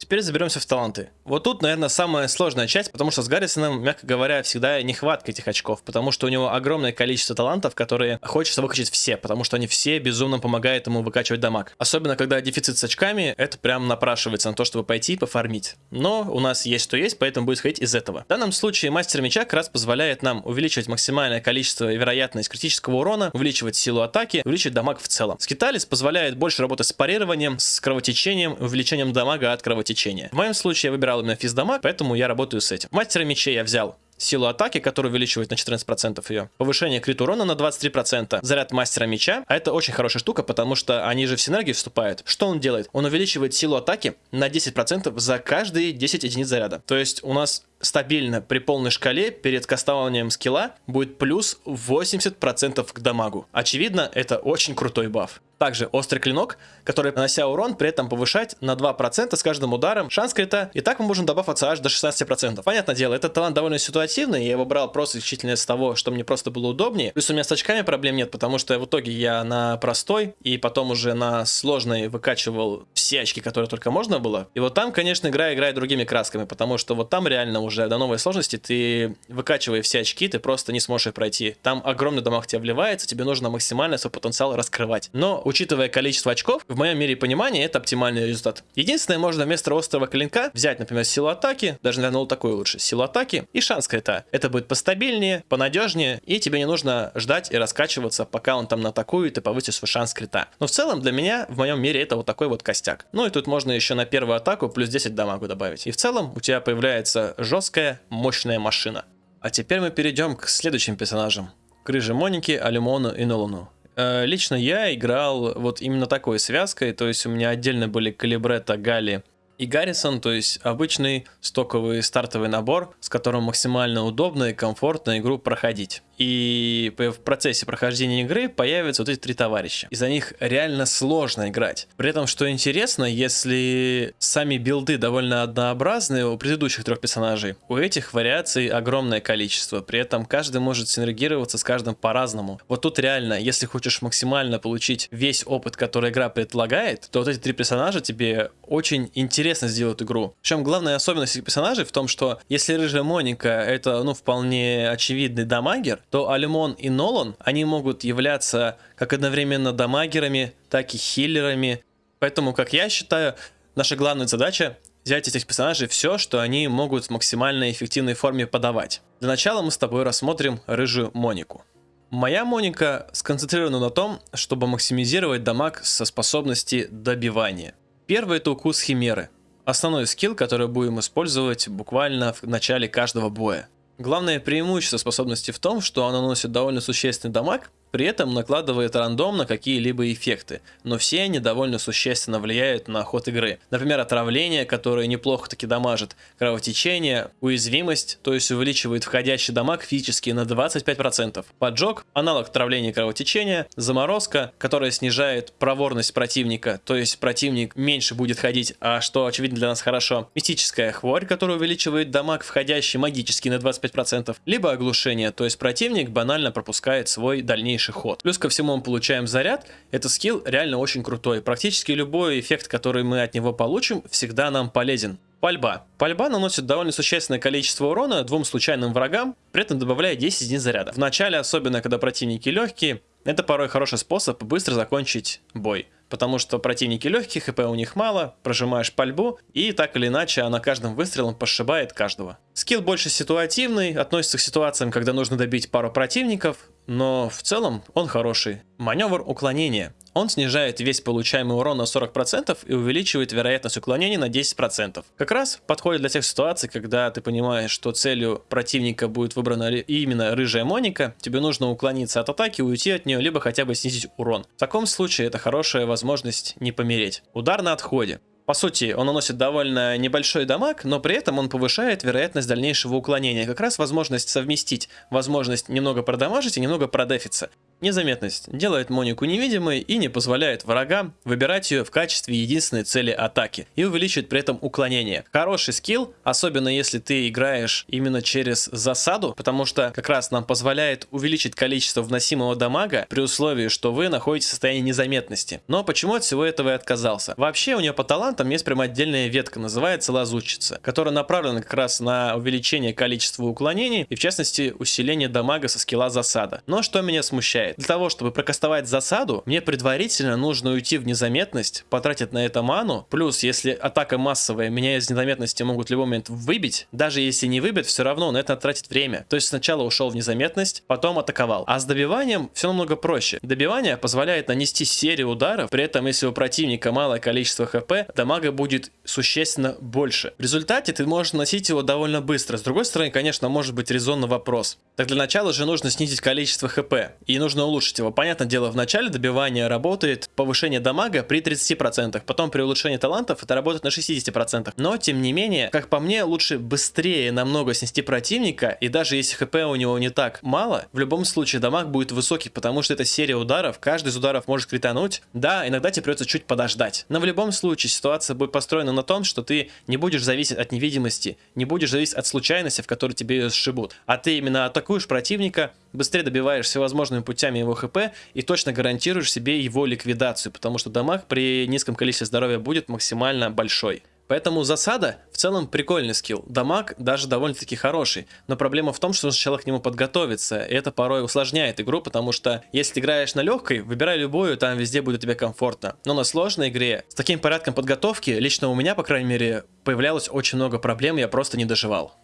Теперь заберемся в таланты. Вот тут, наверное, самая сложная часть, потому что с Гаррисоном, мягко говоря, всегда нехватка этих очков, потому что у него огромное количество талантов, которые хочется выкачать все, потому что они все безумно помогают ему выкачивать дамаг. Особенно, когда дефицит с очками, это прям напрашивается на то, чтобы пойти и пофармить. Но у нас есть что есть, поэтому будет исходить из этого. В данном случае мастер меча как раз позволяет нам увеличивать максимальное количество и вероятность критического урона, увеличивать силу атаки, увеличивать дамаг в целом. Скиталис позволяет больше работать с парированием, с кровотечением, увеличением дамага от кровотечения течения. В моем случае я выбирал именно физдамаг, поэтому я работаю с этим. Мастера мечей я взял силу атаки, которая увеличивает на 14% ее, повышение крит урона на 23%, заряд мастера меча, а это очень хорошая штука, потому что они же в синергию вступают. Что он делает? Он увеличивает силу атаки на 10% за каждые 10 единиц заряда. То есть у нас стабильно при полной шкале перед кастованием скилла будет плюс 80% к дамагу. Очевидно, это очень крутой баф. Также острый клинок, который, нанося урон, при этом повышать на 2% с каждым ударом шанс крита. И так мы можем добавиться аж до 16%. Понятное дело, этот талант довольно ситуативный, я его брал просто исключительно из того, что мне просто было удобнее. Плюс у меня с очками проблем нет, потому что в итоге я на простой и потом уже на сложной выкачивал все очки, которые только можно было. И вот там, конечно, игра играет другими красками, потому что вот там реально уже до новой сложности ты выкачивая все очки, ты просто не сможешь их пройти. Там огромный дамаг тебе вливается, тебе нужно максимально свой потенциал раскрывать. Но учитывая количество очков, в моем мире понимания это оптимальный результат. Единственное, можно вместо острого клинка взять, например, силу атаки, даже, наверное, вот такой лучше, силу атаки и шанс крита. Это будет постабильнее, понадежнее, и тебе не нужно ждать и раскачиваться, пока он там натакует и повысит свой шанс крита. Но в целом для меня, в моем мире, это вот такой вот костяк. Ну и тут можно еще на первую атаку плюс 10 дамагу добавить. И в целом у тебя появляется жесткая, мощная машина. А теперь мы перейдем к следующим персонажам. К Рыже Монике, Алимону и Нолану. Э, лично я играл вот именно такой связкой, то есть у меня отдельно были Калибрета, Гали и Гаррисон, то есть обычный стоковый стартовый набор, с которым максимально удобно и комфортно игру проходить и в процессе прохождения игры появятся вот эти три товарища. И за них реально сложно играть. При этом, что интересно, если сами билды довольно однообразные у предыдущих трех персонажей, у этих вариаций огромное количество. При этом каждый может синергироваться с каждым по-разному. Вот тут реально, если хочешь максимально получить весь опыт, который игра предлагает, то вот эти три персонажа тебе очень интересно сделают игру. Причем главная особенность этих персонажей в том, что если рыжая Моника это ну вполне очевидный дамагер, то Алимон и Нолан, они могут являться как одновременно дамагерами, так и хиллерами. Поэтому, как я считаю, наша главная задача взять этих персонажей все, что они могут в максимально эффективной форме подавать. Для начала мы с тобой рассмотрим рыжую Монику. Моя Моника сконцентрирована на том, чтобы максимизировать дамаг со способности добивания. Первый это укус Химеры. Основной скилл, который будем использовать буквально в начале каждого боя. Главное преимущество способности в том, что она наносит довольно существенный дамаг, при этом накладывает рандом на какие-либо эффекты, но все они довольно существенно влияют на ход игры. Например, отравление, которое неплохо таки дамажит, кровотечение, уязвимость, то есть увеличивает входящий дамаг физически на 25%, поджог, аналог отравления и кровотечения, заморозка, которая снижает проворность противника, то есть противник меньше будет ходить, а что очевидно для нас хорошо, мистическая хворь, которая увеличивает дамаг входящий магически на 25%, либо оглушение, то есть противник банально пропускает свой дальнейший дальнейший ход. Плюс ко всему мы получаем заряд. Это скилл реально очень крутой. Практически любой эффект, который мы от него получим, всегда нам полезен. Пальба. Пальба наносит довольно существенное количество урона двум случайным врагам, при этом добавляя 10 единиц заряда. В начале, особенно когда противники легкие, это порой хороший способ быстро закончить бой потому что противники легкие, хп у них мало, прожимаешь пальбу, и так или иначе она каждым выстрелом пошибает каждого. Скилл больше ситуативный, относится к ситуациям, когда нужно добить пару противников, но в целом он хороший. Маневр уклонения. Он снижает весь получаемый урон на 40% и увеличивает вероятность уклонения на 10%. Как раз подходит для тех ситуаций, когда ты понимаешь, что целью противника будет выбрана именно рыжая Моника, тебе нужно уклониться от атаки, уйти от нее, либо хотя бы снизить урон. В таком случае это хорошая возможность не помереть. Удар на отходе. По сути, он наносит довольно небольшой дамаг, но при этом он повышает вероятность дальнейшего уклонения. Как раз возможность совместить возможность немного продамажить и немного продефиться. Незаметность делает Монику невидимой и не позволяет врагам выбирать ее в качестве единственной цели атаки и увеличивает при этом уклонение. Хороший скилл, особенно если ты играешь именно через засаду, потому что как раз нам позволяет увеличить количество вносимого дамага при условии, что вы находитесь в состоянии незаметности. Но почему от всего этого и отказался? Вообще у нее по талантам есть прям отдельная ветка, называется лазутчица, которая направлена как раз на увеличение количества уклонений и в частности усиление дамага со скилла засада. Но что меня смущает? Для того, чтобы прокастовать засаду, мне предварительно нужно уйти в незаметность, потратить на это ману. Плюс, если атака массовая, меня из незаметности могут в любой момент выбить. Даже если не выбьют, все равно на это тратит время. То есть сначала ушел в незаметность, потом атаковал. А с добиванием все намного проще. Добивание позволяет нанести серию ударов, при этом если у противника малое количество хп, дамага будет существенно больше. В результате ты можешь наносить его довольно быстро. С другой стороны, конечно, может быть резонный вопрос. Так для начала же нужно снизить количество хп. И нужно нужно улучшить его. Понятное дело, в начале добивания работает повышение дамага при 30%, потом при улучшении талантов это работает на 60%. Но, тем не менее, как по мне, лучше быстрее намного снести противника, и даже если хп у него не так мало, в любом случае дамаг будет высокий, потому что это серия ударов, каждый из ударов может критануть. Да, иногда тебе придется чуть подождать. Но в любом случае ситуация будет построена на том, что ты не будешь зависеть от невидимости, не будешь зависеть от случайности, в которой тебе ее сшибут. А ты именно атакуешь противника, быстрее добиваешь всевозможными путями его хп и точно гарантируешь себе его ликвидацию, потому что дамаг при низком количестве здоровья будет максимально большой. Поэтому засада в целом прикольный скилл. Дамаг даже довольно-таки хороший. Но проблема в том, что сначала к нему подготовиться. И это порой усложняет игру, потому что если ты играешь на легкой, выбирай любую, там везде будет тебе комфортно. Но на сложной игре с таким порядком подготовки, лично у меня, по крайней мере, появлялось очень много проблем, я просто не доживал.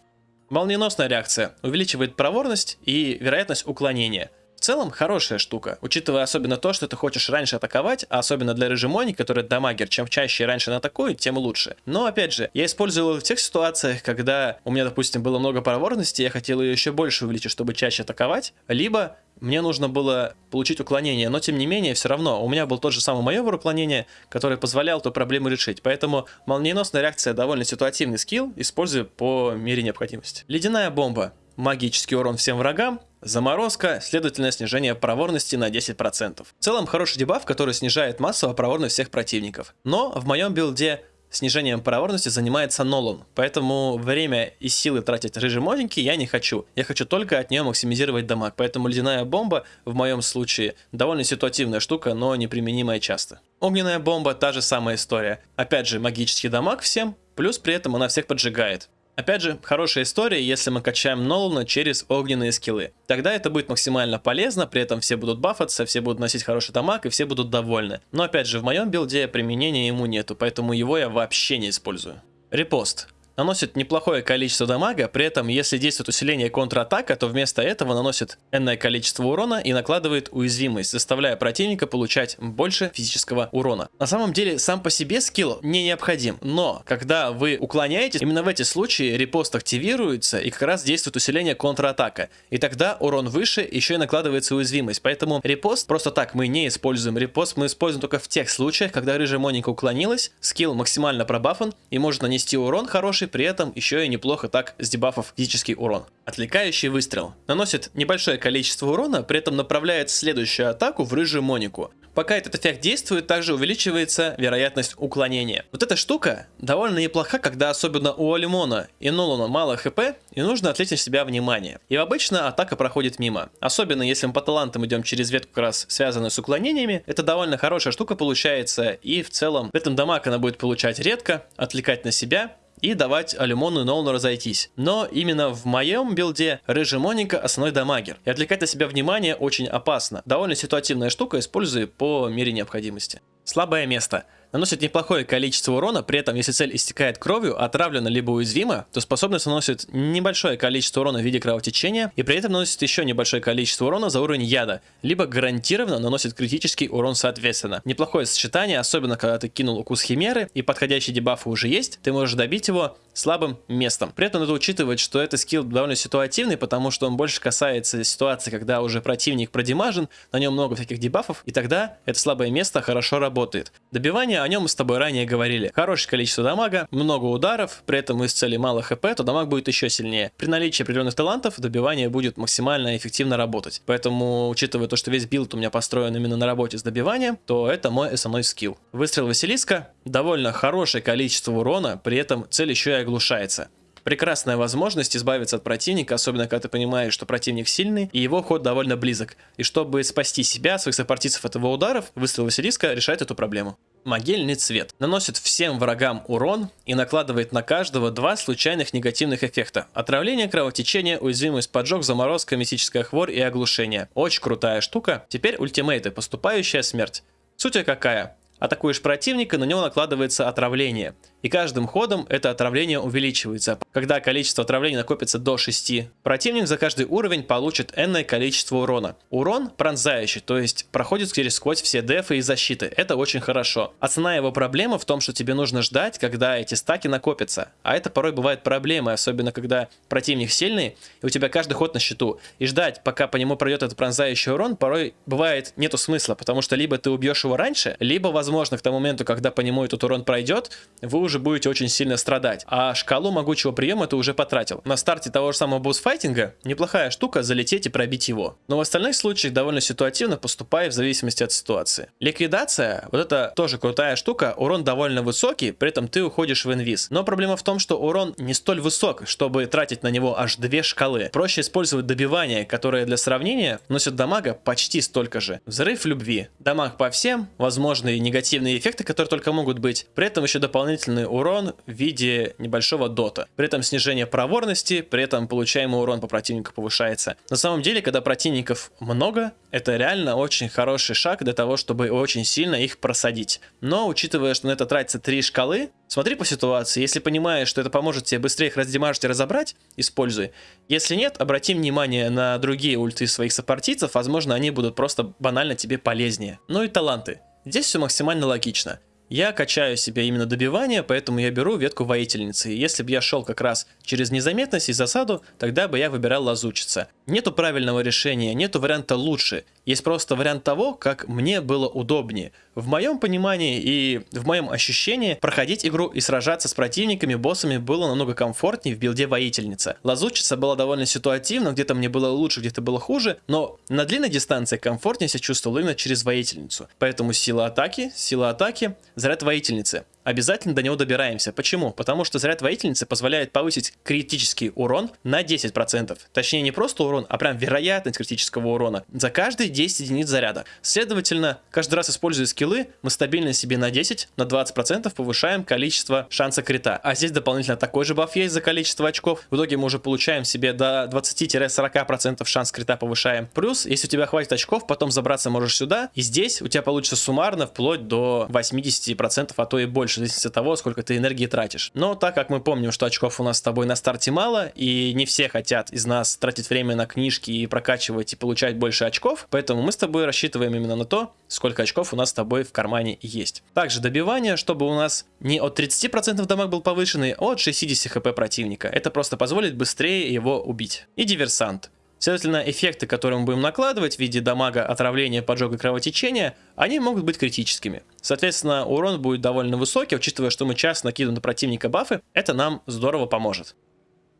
Молниеносная реакция увеличивает проворность и вероятность уклонения. В целом, хорошая штука, учитывая особенно то, что ты хочешь раньше атаковать, а особенно для режимони, который дамагер, чем чаще раньше он атакует, тем лучше. Но, опять же, я использовал в тех ситуациях, когда у меня, допустим, было много проворности, я хотел ее еще больше увеличить, чтобы чаще атаковать, либо мне нужно было получить уклонение, но тем не менее, все равно, у меня был тот же самый маневр уклонения, который позволял эту проблему решить. Поэтому молниеносная реакция довольно ситуативный скилл, использую по мере необходимости. Ледяная бомба магический урон всем врагам, заморозка, следовательно снижение проворности на 10%. В целом хороший дебаф, который снижает массово проворность всех противников. Но в моем билде снижением проворности занимается Нолан, поэтому время и силы тратить рыжий моденький я не хочу. Я хочу только от нее максимизировать дамаг, поэтому ледяная бомба в моем случае довольно ситуативная штука, но неприменимая часто. Огненная бомба та же самая история. Опять же магический дамаг всем, плюс при этом она всех поджигает. Опять же, хорошая история, если мы качаем Нолана через огненные скиллы. Тогда это будет максимально полезно, при этом все будут бафаться, все будут носить хороший дамаг и все будут довольны. Но опять же, в моем билде применения ему нету, поэтому его я вообще не использую. Репост наносит неплохое количество дамага, при этом если действует усиление контратака, то вместо этого наносит энное количество урона и накладывает уязвимость, заставляя противника получать больше физического урона. На самом деле сам по себе скилл не необходим, но когда вы уклоняетесь, именно в эти случаи репост активируется и как раз действует усиление контратака. И тогда урон выше, еще и накладывается уязвимость. Поэтому репост просто так мы не используем. Репост мы используем только в тех случаях, когда рыжая Моника уклонилась, скилл максимально пробафан и может нанести урон хороший, при этом еще и неплохо так с дебафов физический урон. Отвлекающий выстрел. Наносит небольшое количество урона, при этом направляет следующую атаку в рыжую Монику. Пока этот эффект действует, также увеличивается вероятность уклонения. Вот эта штука довольно неплоха, когда особенно у Алимона и Нолана мало хп, и нужно отвлечь себя внимание. И обычно атака проходит мимо. Особенно если мы по талантам идем через ветку как раз связанную с уклонениями, это довольно хорошая штука получается, и в целом в этом дамаг она будет получать редко, отвлекать на себя, и давать Алимону и Нолану разойтись. Но именно в моем билде Рыжий Моника основной дамагер. И отвлекать на себя внимание очень опасно. Довольно ситуативная штука, использую по мере необходимости. Слабое место наносит неплохое количество урона, при этом если цель истекает кровью, отравлена либо уязвима, то способность наносит небольшое количество урона в виде кровотечения и при этом наносит еще небольшое количество урона за уровень яда, либо гарантированно наносит критический урон соответственно. Неплохое сочетание, особенно когда ты кинул укус химеры и подходящие дебафы уже есть, ты можешь добить его слабым местом. При этом надо учитывать, что этот скилл довольно ситуативный, потому что он больше касается ситуации, когда уже противник продимажен, на нем много всяких дебафов, и тогда это слабое место хорошо работает. Добивание, о нем мы с тобой ранее говорили. Хорошее количество дамага, много ударов, при этом из цели мало хп, то дамаг будет еще сильнее. При наличии определенных талантов добивание будет максимально эффективно работать. Поэтому, учитывая то, что весь билд у меня построен именно на работе с добиванием, то это мой основной скилл. Выстрел Василиска, довольно хорошее количество урона, при этом цель еще и оглушается. Прекрасная возможность избавиться от противника, особенно когда ты понимаешь, что противник сильный, и его ход довольно близок. И чтобы спасти себя, своих сопартийцев от его ударов, выстрел Василиска решает эту проблему. Могильный цвет. Наносит всем врагам урон и накладывает на каждого два случайных негативных эффекта. Отравление, кровотечение, уязвимость, поджог, заморозка, мистическая хворь и оглушение. Очень крутая штука. Теперь ультимейты. Подступающая смерть. Суть какая? Атакуешь противника, на него накладывается отравление и каждым ходом это отравление увеличивается. Когда количество отравлений накопится до 6, противник за каждый уровень получит энное количество урона. Урон пронзающий, то есть проходит через сквозь все дефы и защиты. Это очень хорошо. Основная его проблема в том, что тебе нужно ждать, когда эти стаки накопятся. А это порой бывает проблемой, особенно когда противник сильный, и у тебя каждый ход на счету. И ждать, пока по нему пройдет этот пронзающий урон, порой бывает нету смысла, потому что либо ты убьешь его раньше, либо, возможно, к тому моменту, когда по нему этот урон пройдет, вы уже будете очень сильно страдать. А шкалу могучего приема ты уже потратил. На старте того же самого босс-файтинга неплохая штука залететь и пробить его. Но в остальных случаях довольно ситуативно поступая в зависимости от ситуации. Ликвидация, вот это тоже крутая штука, урон довольно высокий, при этом ты уходишь в инвиз. Но проблема в том, что урон не столь высок, чтобы тратить на него аж две шкалы. Проще использовать добивание, которое для сравнения носит дамага почти столько же. Взрыв любви. Дамаг по всем, возможные негативные эффекты, которые только могут быть. При этом еще дополнительный урон в виде небольшого дота. При этом снижение проворности, при этом получаемый урон по противнику повышается. На самом деле, когда противников много, это реально очень хороший шаг для того, чтобы очень сильно их просадить. Но, учитывая, что на это тратится 3 шкалы, смотри по ситуации. Если понимаешь, что это поможет тебе быстрее их раздемажить и разобрать, используй. Если нет, обрати внимание на другие ульты своих сопартийцев, возможно, они будут просто банально тебе полезнее. Ну и таланты. Здесь все максимально логично. Я качаю себе именно добивание, поэтому я беру ветку воительницы. Если бы я шел как раз через незаметность и засаду, тогда бы я выбирал лазучица. Нету правильного решения, нету варианта лучше. Есть просто вариант того, как мне было удобнее. В моем понимании и в моем ощущении проходить игру и сражаться с противниками, боссами было намного комфортнее в билде воительница. Лазучица была довольно ситуативна, где-то мне было лучше, где-то было хуже, но на длинной дистанции комфортнее себя чувствовал именно через воительницу. Поэтому сила атаки, сила атаки, заряд воительницы обязательно до него добираемся. Почему? Потому что заряд воительницы позволяет повысить критический урон на 10%. Точнее, не просто урон, а прям вероятность критического урона за каждые 10 единиц заряда. Следовательно, каждый раз используя скиллы, мы стабильно себе на 10, на 20% повышаем количество шанса крита. А здесь дополнительно такой же баф есть за количество очков. В итоге мы уже получаем себе до 20-40% шанс крита повышаем. Плюс, если у тебя хватит очков, потом забраться можешь сюда. И здесь у тебя получится суммарно вплоть до 80%, а то и больше больше, в зависимости от того, сколько ты энергии тратишь. Но так как мы помним, что очков у нас с тобой на старте мало, и не все хотят из нас тратить время на книжки и прокачивать и получать больше очков, поэтому мы с тобой рассчитываем именно на то, сколько очков у нас с тобой в кармане есть. Также добивание, чтобы у нас не от 30% дамаг был повышенный, а от 60 хп противника. Это просто позволит быстрее его убить. И диверсант. Следовательно, эффекты, которые мы будем накладывать в виде дамага, отравления, поджога кровотечения, они могут быть критическими. Соответственно, урон будет довольно высокий, учитывая, что мы часто накидываем на противника бафы, это нам здорово поможет.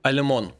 Алимон.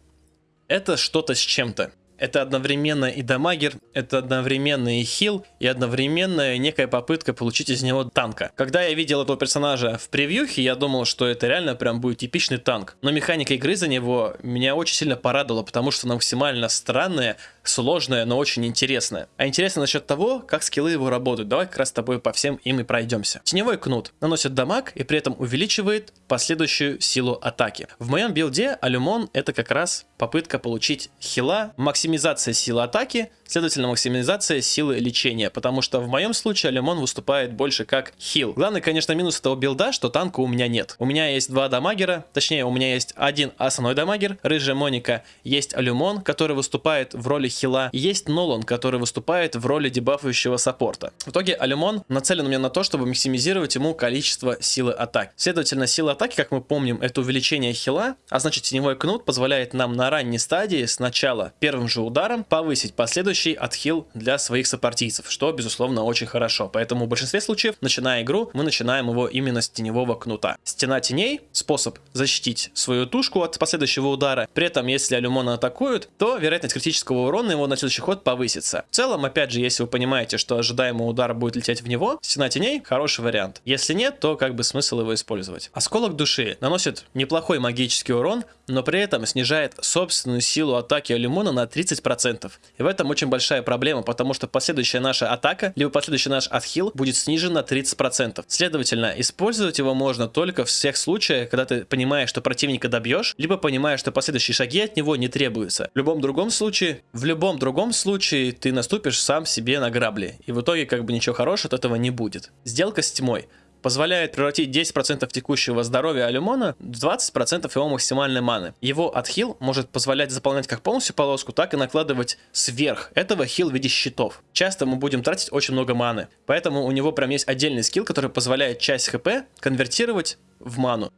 Это что-то с чем-то. Это одновременно и дамагер, это одновременно и хил, и одновременно некая попытка получить из него танка. Когда я видел этого персонажа в превьюхе, я думал, что это реально прям будет типичный танк. Но механика игры за него меня очень сильно порадовала, потому что она максимально странная, сложная, но очень интересная. А интересно насчет того, как скиллы его работают. Давай как раз с тобой по всем им и пройдемся. Теневой кнут наносит дамаг и при этом увеличивает последующую силу атаки. В моем билде Алюмон это как раз попытка получить хила, максимизация силы атаки, следовательно максимизация силы лечения, потому что в моем случае Алюмон выступает больше как хил. Главный, конечно, минус этого билда, что танка у меня нет. У меня есть два дамагера, точнее у меня есть один основной дамагер, рыжая Моника, есть Алюмон, который выступает в роли хила. Есть Нолан, который выступает в роли дебафающего саппорта. В итоге Алимон нацелен у меня на то, чтобы максимизировать ему количество силы атак. Следовательно, сила атаки, как мы помним, это увеличение хила, а значит теневой кнут позволяет нам на ранней стадии сначала первым же ударом повысить последующий следующий отхил для своих сопартийцев, что, безусловно, очень хорошо. Поэтому в большинстве случаев, начиная игру, мы начинаем его именно с теневого кнута. Стена теней — способ защитить свою тушку от последующего удара. При этом, если алюмона атакуют, то вероятность критического урона его на следующий ход повысится. В целом, опять же, если вы понимаете, что ожидаемый удар будет лететь в него, стена теней — хороший вариант. Если нет, то как бы смысл его использовать. Осколок души наносит неплохой магический урон, но при этом снижает собственную силу атаки алюмона на 30%. И в этом очень большая проблема, потому что последующая наша атака, либо последующий наш отхил будет снижен на 30%. Следовательно, использовать его можно только в всех случаях, когда ты понимаешь, что противника добьешь, либо понимаешь, что последующие шаги от него не требуются. В любом другом случае, в любом другом случае ты наступишь сам себе на грабли, и в итоге как бы ничего хорошего от этого не будет. Сделка с тьмой позволяет превратить 10% текущего здоровья Алюмона в 20% его максимальной маны. Его отхил может позволять заполнять как полностью полоску, так и накладывать сверх этого хил в виде щитов. Часто мы будем тратить очень много маны, поэтому у него прям есть отдельный скилл, который позволяет часть хп конвертировать в ману.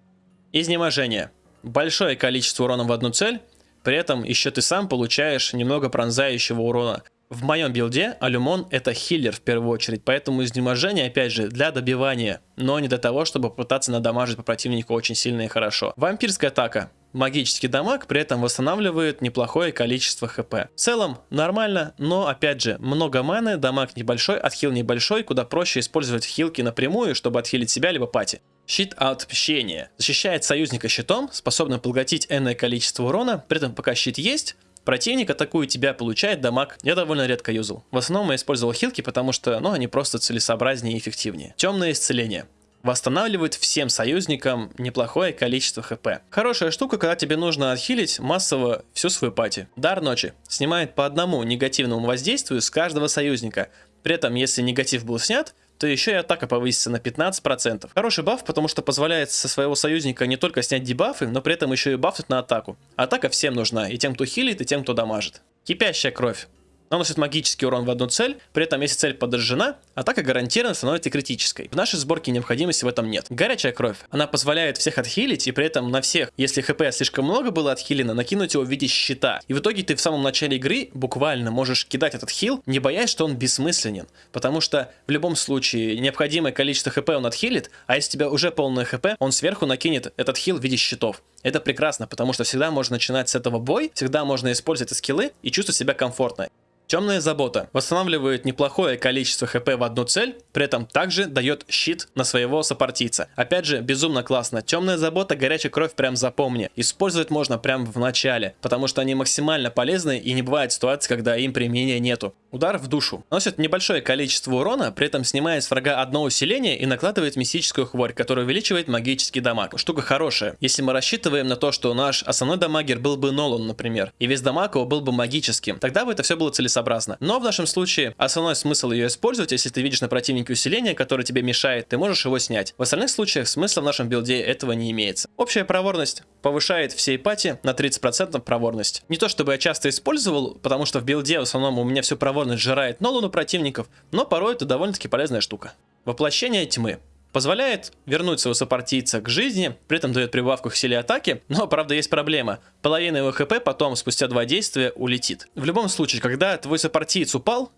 Изнеможение. Большое количество урона в одну цель, при этом еще ты сам получаешь немного пронзающего урона. В моем билде Алюмон это хиллер в первую очередь, поэтому изнеможение опять же для добивания, но не для того, чтобы пытаться надамажить по противнику очень сильно и хорошо. Вампирская атака. Магический дамаг при этом восстанавливает неплохое количество хп. В целом нормально, но опять же много маны, дамаг небольшой, отхил небольшой, куда проще использовать хилки напрямую, чтобы отхилить себя либо пати. Щит отмщения. Защищает союзника щитом, способным поглотить энное количество урона, при этом пока щит есть, Противник атакует тебя, получает дамаг. Я довольно редко юзал. В основном я использовал хилки, потому что, ну, они просто целесообразнее и эффективнее. Темное исцеление восстанавливает всем союзникам неплохое количество хп. Хорошая штука, когда тебе нужно отхилить массово всю свою пати. Дар ночи снимает по одному негативному воздействию с каждого союзника. При этом, если негатив был снят, то еще и атака повысится на 15%. Хороший баф, потому что позволяет со своего союзника не только снять дебафы, но при этом еще и бафнуть на атаку. Атака всем нужна, и тем, кто хилит, и тем, кто дамажит. Кипящая кровь наносит магический урон в одну цель, при этом если цель подожжена, атака гарантированно становится критической. В нашей сборке необходимости в этом нет. Горячая кровь, она позволяет всех отхилить, и при этом на всех, если хп слишком много было отхилено, накинуть его в виде щита. И в итоге ты в самом начале игры буквально можешь кидать этот хил, не боясь, что он бессмысленен. Потому что в любом случае необходимое количество хп он отхилит, а если у тебя уже полное хп, он сверху накинет этот хил в виде щитов. Это прекрасно, потому что всегда можно начинать с этого бой, всегда можно использовать эти скиллы и чувствовать себя комфортно. Темная забота восстанавливает неплохое количество хп в одну цель, при этом также дает щит на своего сопартийца. Опять же, безумно классно. Темная забота, горячая кровь прям запомни. Использовать можно прям в начале, потому что они максимально полезны и не бывает ситуации, когда им применения нету. Удар в душу. Носит небольшое количество урона, при этом снимает с врага одно усиление и накладывает мистическую хворь, которая увеличивает магический дамаг. Штука хорошая. Если мы рассчитываем на то, что наш основной дамагер был бы Нолан, например, и весь дамаг его был бы магическим, тогда бы это все было целесообразно целесообразно. Но в нашем случае основной смысл ее использовать, если ты видишь на противнике усиление, которое тебе мешает, ты можешь его снять. В остальных случаях смысла в нашем билде этого не имеется. Общая проворность повышает всей пати на 30% проворность. Не то чтобы я часто использовал, потому что в билде в основном у меня всю проворность жирает Нолану противников, но порой это довольно-таки полезная штука. Воплощение тьмы. Позволяет вернуть своего сопартийца к жизни, при этом дает прибавку к силе атаки, но, правда, есть проблема. Половина его хп потом, спустя два действия, улетит. В любом случае, когда твой сопартиец упал,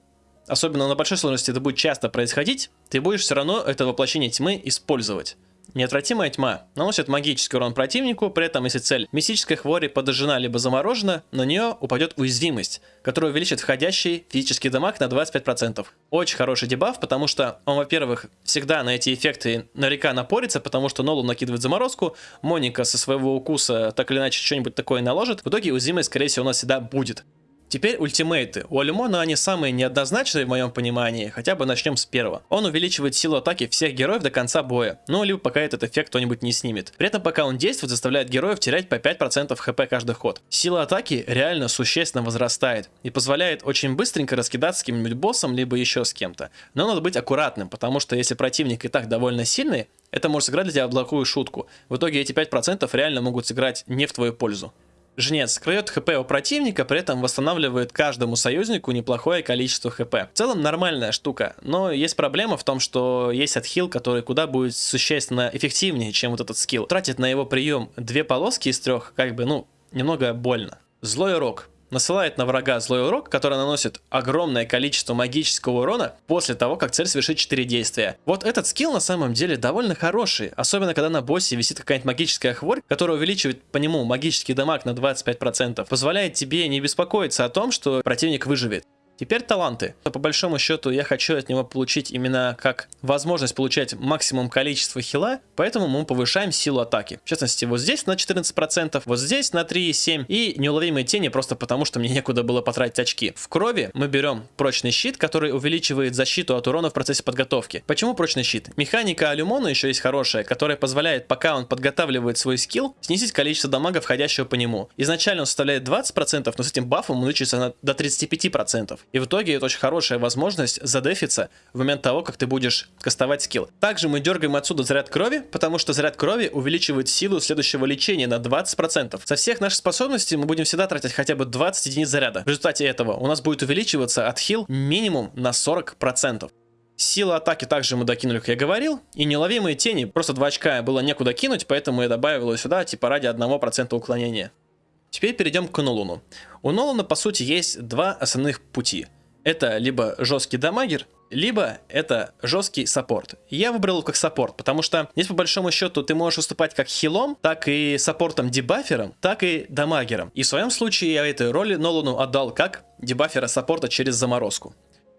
особенно на большой сложности это будет часто происходить, ты будешь все равно это воплощение тьмы использовать. Неотвратимая тьма наносит магический урон противнику, при этом если цель мистической хвори подожжена либо заморожена, на нее упадет уязвимость, которая увеличит входящий физический дамаг на 25%. Очень хороший дебаф, потому что он, во-первых, всегда на эти эффекты наверняка напорится, потому что Нолу накидывает заморозку, Моника со своего укуса так или иначе что-нибудь такое наложит, в итоге уязвимость, скорее всего, у нас всегда будет. Теперь ультимейты. У Алюмона они самые неоднозначные в моем понимании, хотя бы начнем с первого. Он увеличивает силу атаки всех героев до конца боя, ну либо пока этот эффект кто-нибудь не снимет. При этом пока он действует, заставляет героев терять по 5% хп каждый ход. Сила атаки реально существенно возрастает и позволяет очень быстренько раскидаться с каким-нибудь боссом, либо еще с кем-то. Но надо быть аккуратным, потому что если противник и так довольно сильный, это может сыграть для тебя плохую шутку. В итоге эти 5% реально могут сыграть не в твою пользу. Жнец кроет хп у противника, при этом восстанавливает каждому союзнику неплохое количество хп. В целом нормальная штука, но есть проблема в том, что есть отхил, который куда будет существенно эффективнее, чем вот этот скилл. Тратит на его прием две полоски из трех, как бы, ну, немного больно. Злой рок насылает на врага злой урок, который наносит огромное количество магического урона после того, как цель совершит 4 действия. Вот этот скилл на самом деле довольно хороший, особенно когда на боссе висит какая-нибудь магическая хворь, которая увеличивает по нему магический дамаг на 25%, позволяет тебе не беспокоиться о том, что противник выживет. Теперь таланты. По большому счету я хочу от него получить именно как возможность получать максимум количества хила, поэтому мы повышаем силу атаки. В частности, вот здесь на 14%, вот здесь на 3,7 и неуловимые тени просто потому, что мне некуда было потратить очки. В крови мы берем прочный щит, который увеличивает защиту от урона в процессе подготовки. Почему прочный щит? Механика Алюмона еще есть хорошая, которая позволяет, пока он подготавливает свой скилл, снизить количество дамага, входящего по нему. Изначально он составляет 20%, но с этим бафом он увеличится до 35%. И в итоге это очень хорошая возможность задефиться в момент того, как ты будешь кастовать скилл. Также мы дергаем отсюда заряд крови, потому что заряд крови увеличивает силу следующего лечения на 20%. Со всех наших способностей мы будем всегда тратить хотя бы 20 единиц заряда. В результате этого у нас будет увеличиваться отхил минимум на 40%. Сила атаки также мы докинули, как я говорил. И неуловимые тени, просто 2 очка было некуда кинуть, поэтому я добавил ее сюда, типа ради 1% уклонения. Теперь перейдем к Нолану. У Нолана, по сути, есть два основных пути. Это либо жесткий дамагер, либо это жесткий саппорт. Я выбрал как саппорт, потому что здесь по большому счету ты можешь выступать как хилом, так и саппортом-дебафером, так и дамагером. И в своем случае я этой роли Нолану отдал как дебафера саппорта через заморозку.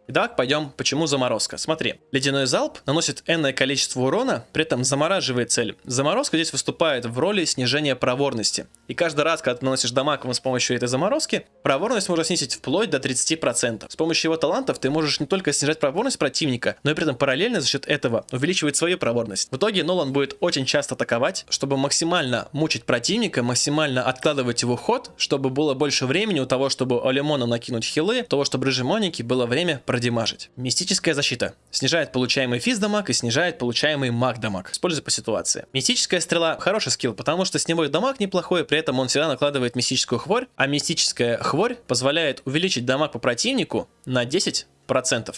Итак, пойдем, почему заморозка. Смотри, ледяной залп наносит энное количество урона, при этом замораживает цель. Заморозка здесь выступает в роли снижения проворности. И каждый раз, когда ты наносишь дамаг с помощью этой заморозки, проворность можно снизить вплоть до 30%. С помощью его талантов ты можешь не только снижать проворность противника, но и при этом параллельно за счет этого увеличивать свою проворность. В итоге Нолан будет очень часто атаковать, чтобы максимально мучить противника, максимально откладывать его ход, чтобы было больше времени у того, чтобы Олимону накинуть хилы, того, чтобы Рыжей Монике было время продемажить. Мистическая защита. Снижает получаемый физ дамаг и снижает получаемый маг дамаг. Используй по ситуации. Мистическая стрела хороший скилл, потому что с него и дамаг неплохой, при этом он всегда накладывает мистическую хворь, а мистическая хворь позволяет увеличить дамаг по противнику на 10%,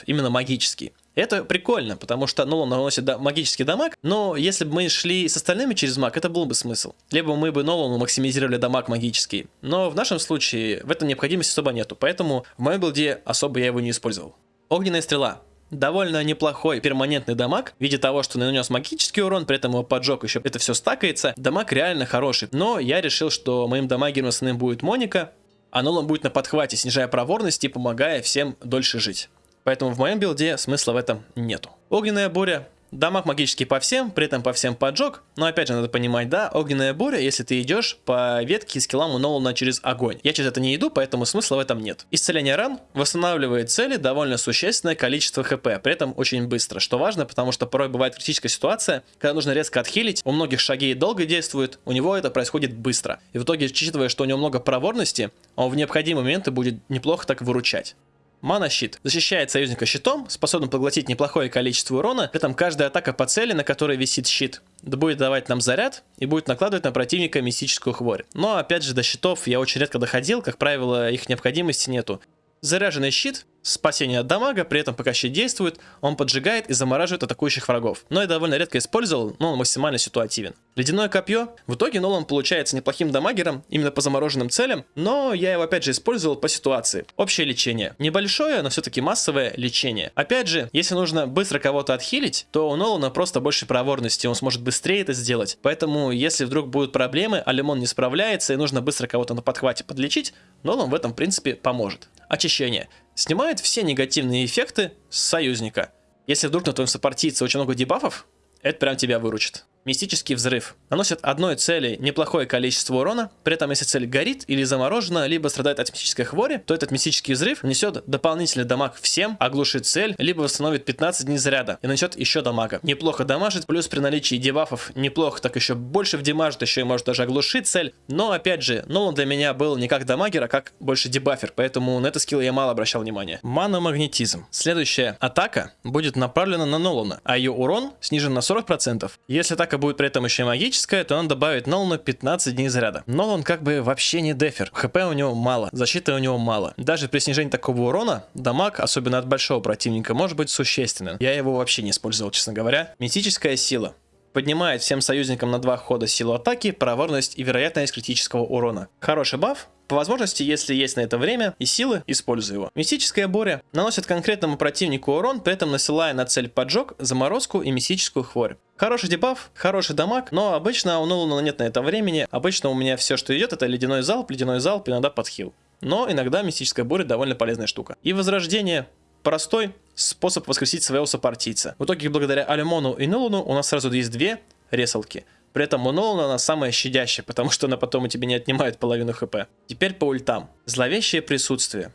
именно магический. Это прикольно, потому что Нолан наносит да, магический дамаг, но если бы мы шли с остальными через маг, это был бы смысл. Либо мы бы Нолану максимизировали дамаг магический. Но в нашем случае в этом необходимости особо нету, поэтому в моем билде особо я его не использовал. Огненная стрела. Довольно неплохой перманентный дамаг, в виде того, что нанес магический урон, при этом его поджег еще это все стакается. Дамаг реально хороший, но я решил, что моим дамагером основным будет Моника, а Нолан будет на подхвате, снижая проворность и помогая всем дольше жить. Поэтому в моем билде смысла в этом нету. Огненная буря Дамаг магический по всем, при этом по всем поджог. Но опять же надо понимать, да, огненная буря, если ты идешь по ветке скиллам у Нолана через огонь. Я через это не иду, поэтому смысла в этом нет. Исцеление ран восстанавливает цели довольно существенное количество хп, при этом очень быстро, что важно, потому что порой бывает критическая ситуация, когда нужно резко отхилить, у многих шаги долго действуют, у него это происходит быстро. И в итоге, учитывая, что у него много проворности, он в необходимые моменты будет неплохо так выручать. Мана-щит. Защищает союзника щитом, способен поглотить неплохое количество урона, при этом каждая атака по цели, на которой висит щит, будет давать нам заряд и будет накладывать на противника мистическую хворь. Но опять же до щитов я очень редко доходил, как правило их необходимости нету. Заряженный щит спасение от дамага, при этом пока щит действует, он поджигает и замораживает атакующих врагов. Но я довольно редко использовал, но он максимально ситуативен. Ледяное копье. В итоге Нолан получается неплохим дамагером, именно по замороженным целям, но я его опять же использовал по ситуации. Общее лечение. Небольшое, но все-таки массовое лечение. Опять же, если нужно быстро кого-то отхилить, то у Нолана просто больше проворности, он сможет быстрее это сделать. Поэтому, если вдруг будут проблемы, а Лимон не справляется и нужно быстро кого-то на подхвате подлечить, Нолан в этом в принципе поможет. Очищение снимает все негативные эффекты с союзника. Если вдруг на твоем сопартийце очень много дебафов, это прям тебя выручит. Мистический взрыв. Наносит одной цели неплохое количество урона, при этом если цель горит или заморожена, либо страдает от мистической хвори, то этот мистический взрыв нанесет дополнительный дамаг всем, оглушит цель, либо восстановит 15 дней заряда и нанесет еще дамага. Неплохо дамажит, плюс при наличии дебафов неплохо, так еще больше вдемажит, еще и может даже оглушить цель. Но опять же, Нолан для меня был не как дамагер, а как больше дебафер, поэтому на это скилл я мало обращал внимания. Маномагнетизм. Следующая атака будет направлена на Нолана, а ее урон снижен на 40%. Если атака будет при этом еще и магическая, то он добавит Нолану 15 дней заряда. Нолан как бы вообще не дефер. ХП у него мало, защиты у него мало. Даже при снижении такого урона, дамаг, особенно от большого противника, может быть существенен. Я его вообще не использовал, честно говоря. Мистическая сила поднимает всем союзникам на два хода силу атаки, проворность и вероятность критического урона. Хороший баф, По возможности, если есть на это время и силы, используй его. Мистическая буря наносит конкретному противнику урон, при этом насылая на цель поджог, заморозку и мистическую хворь. Хороший дебаф, хороший дамаг, но обычно у Нолана нет на это времени. Обычно у меня все, что идет, это ледяной залп, ледяной залп, иногда подхил. Но иногда мистическая буря довольно полезная штука. И возрождение простой способ воскресить своего сопартийца. В итоге, благодаря Алимону и Нолану у нас сразу есть две ресалки. При этом у Нолана она самая щадящая, потому что она потом у тебя не отнимает половину хп. Теперь по ультам. Зловещее присутствие.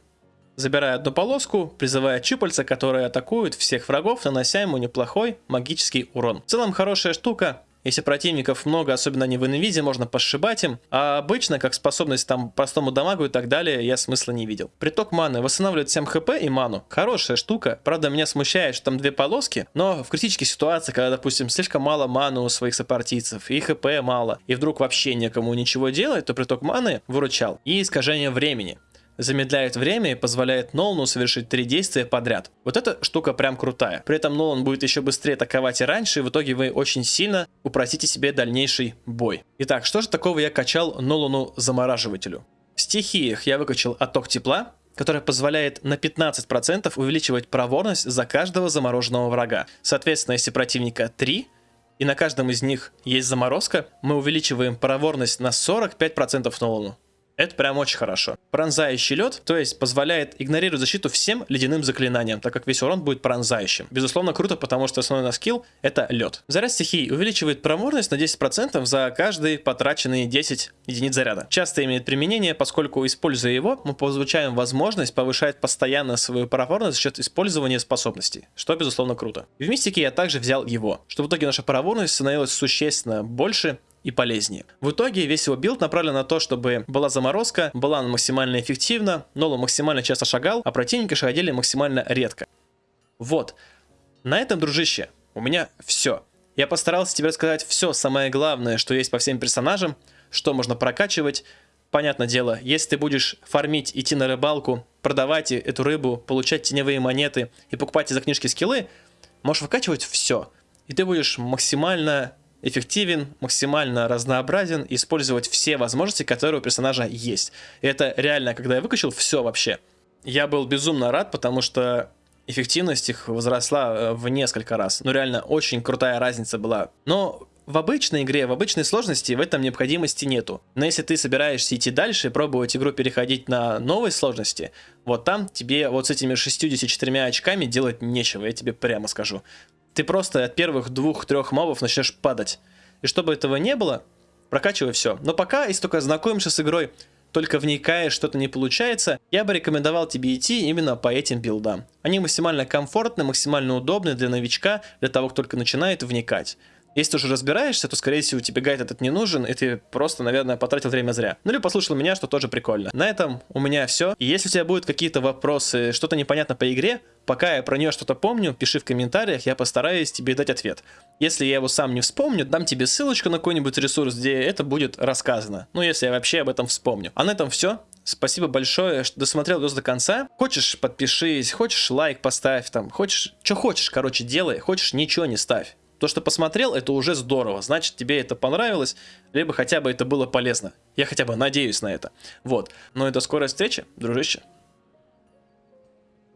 Забирая одну полоску, призывая чупальца, которые атакуют всех врагов, нанося ему неплохой магический урон. В целом хорошая штука, если противников много, особенно не в инвизе, можно пошибать им. А обычно, как способность там простому дамагу и так далее, я смысла не видел. Приток маны восстанавливает 7 хп и ману. Хорошая штука. Правда, меня смущает, что там две полоски. Но в критической ситуации, когда, допустим, слишком мало маны у своих сопартийцев, и хп мало, и вдруг вообще некому ничего делать, то приток маны выручал. И искажение времени замедляет время и позволяет Нолану совершить три действия подряд. Вот эта штука прям крутая. При этом Нолан будет еще быстрее атаковать и раньше, и в итоге вы очень сильно упростите себе дальнейший бой. Итак, что же такого я качал Нолану замораживателю? В стихиях я выкачал отток тепла, который позволяет на 15% увеличивать проворность за каждого замороженного врага. Соответственно, если противника 3, и на каждом из них есть заморозка, мы увеличиваем проворность на 45% Нолану. Это прям очень хорошо. Пронзающий лед, то есть позволяет игнорировать защиту всем ледяным заклинаниям, так как весь урон будет пронзающим. Безусловно круто, потому что основной наш скилл это лед. Заряд стихий увеличивает проворность на 10% за каждые потраченные 10 единиц заряда. Часто имеет применение, поскольку используя его, мы получаем возможность повышать постоянно свою проворность за счет использования способностей, что безусловно круто. в мистике я также взял его, чтобы в итоге наша проворность становилась существенно больше и полезнее. В итоге весь его билд направлен на то, чтобы была заморозка, была она максимально эффективна, Нолан максимально часто шагал, а противники шагали максимально редко. Вот. На этом, дружище, у меня все. Я постарался тебе рассказать все самое главное, что есть по всем персонажам, что можно прокачивать. Понятное дело, если ты будешь фармить, идти на рыбалку, продавать эту рыбу, получать теневые монеты и покупать из-за книжки скиллы, можешь выкачивать все. И ты будешь максимально эффективен, максимально разнообразен, использовать все возможности, которые у персонажа есть. И это реально, когда я выкачал все вообще, я был безумно рад, потому что эффективность их возросла э, в несколько раз. Ну реально, очень крутая разница была. Но в обычной игре, в обычной сложности в этом необходимости нету. Но если ты собираешься идти дальше и пробовать игру переходить на новой сложности, вот там тебе вот с этими 64 очками делать нечего, я тебе прямо скажу ты просто от первых двух-трех мобов начнешь падать. И чтобы этого не было, прокачивай все. Но пока, если только знакомишься с игрой, только вникаешь, что-то не получается, я бы рекомендовал тебе идти именно по этим билдам. Они максимально комфортны, максимально удобны для новичка, для того, кто только начинает вникать. Если ты уже разбираешься, то, скорее всего, тебе гайд этот не нужен, и ты просто, наверное, потратил время зря. Ну или послушал меня, что тоже прикольно. На этом у меня все. И если у тебя будут какие-то вопросы, что-то непонятно по игре, пока я про нее что-то помню, пиши в комментариях, я постараюсь тебе дать ответ. Если я его сам не вспомню, дам тебе ссылочку на какой-нибудь ресурс, где это будет рассказано. Ну, если я вообще об этом вспомню. А на этом все. Спасибо большое, что досмотрел до конца. Хочешь, подпишись, хочешь, лайк поставь там, хочешь, что хочешь, короче, делай, хочешь, ничего не ставь. То, что посмотрел, это уже здорово. Значит, тебе это понравилось, либо хотя бы это было полезно. Я хотя бы надеюсь на это. Вот. И до скорой встречи, дружище.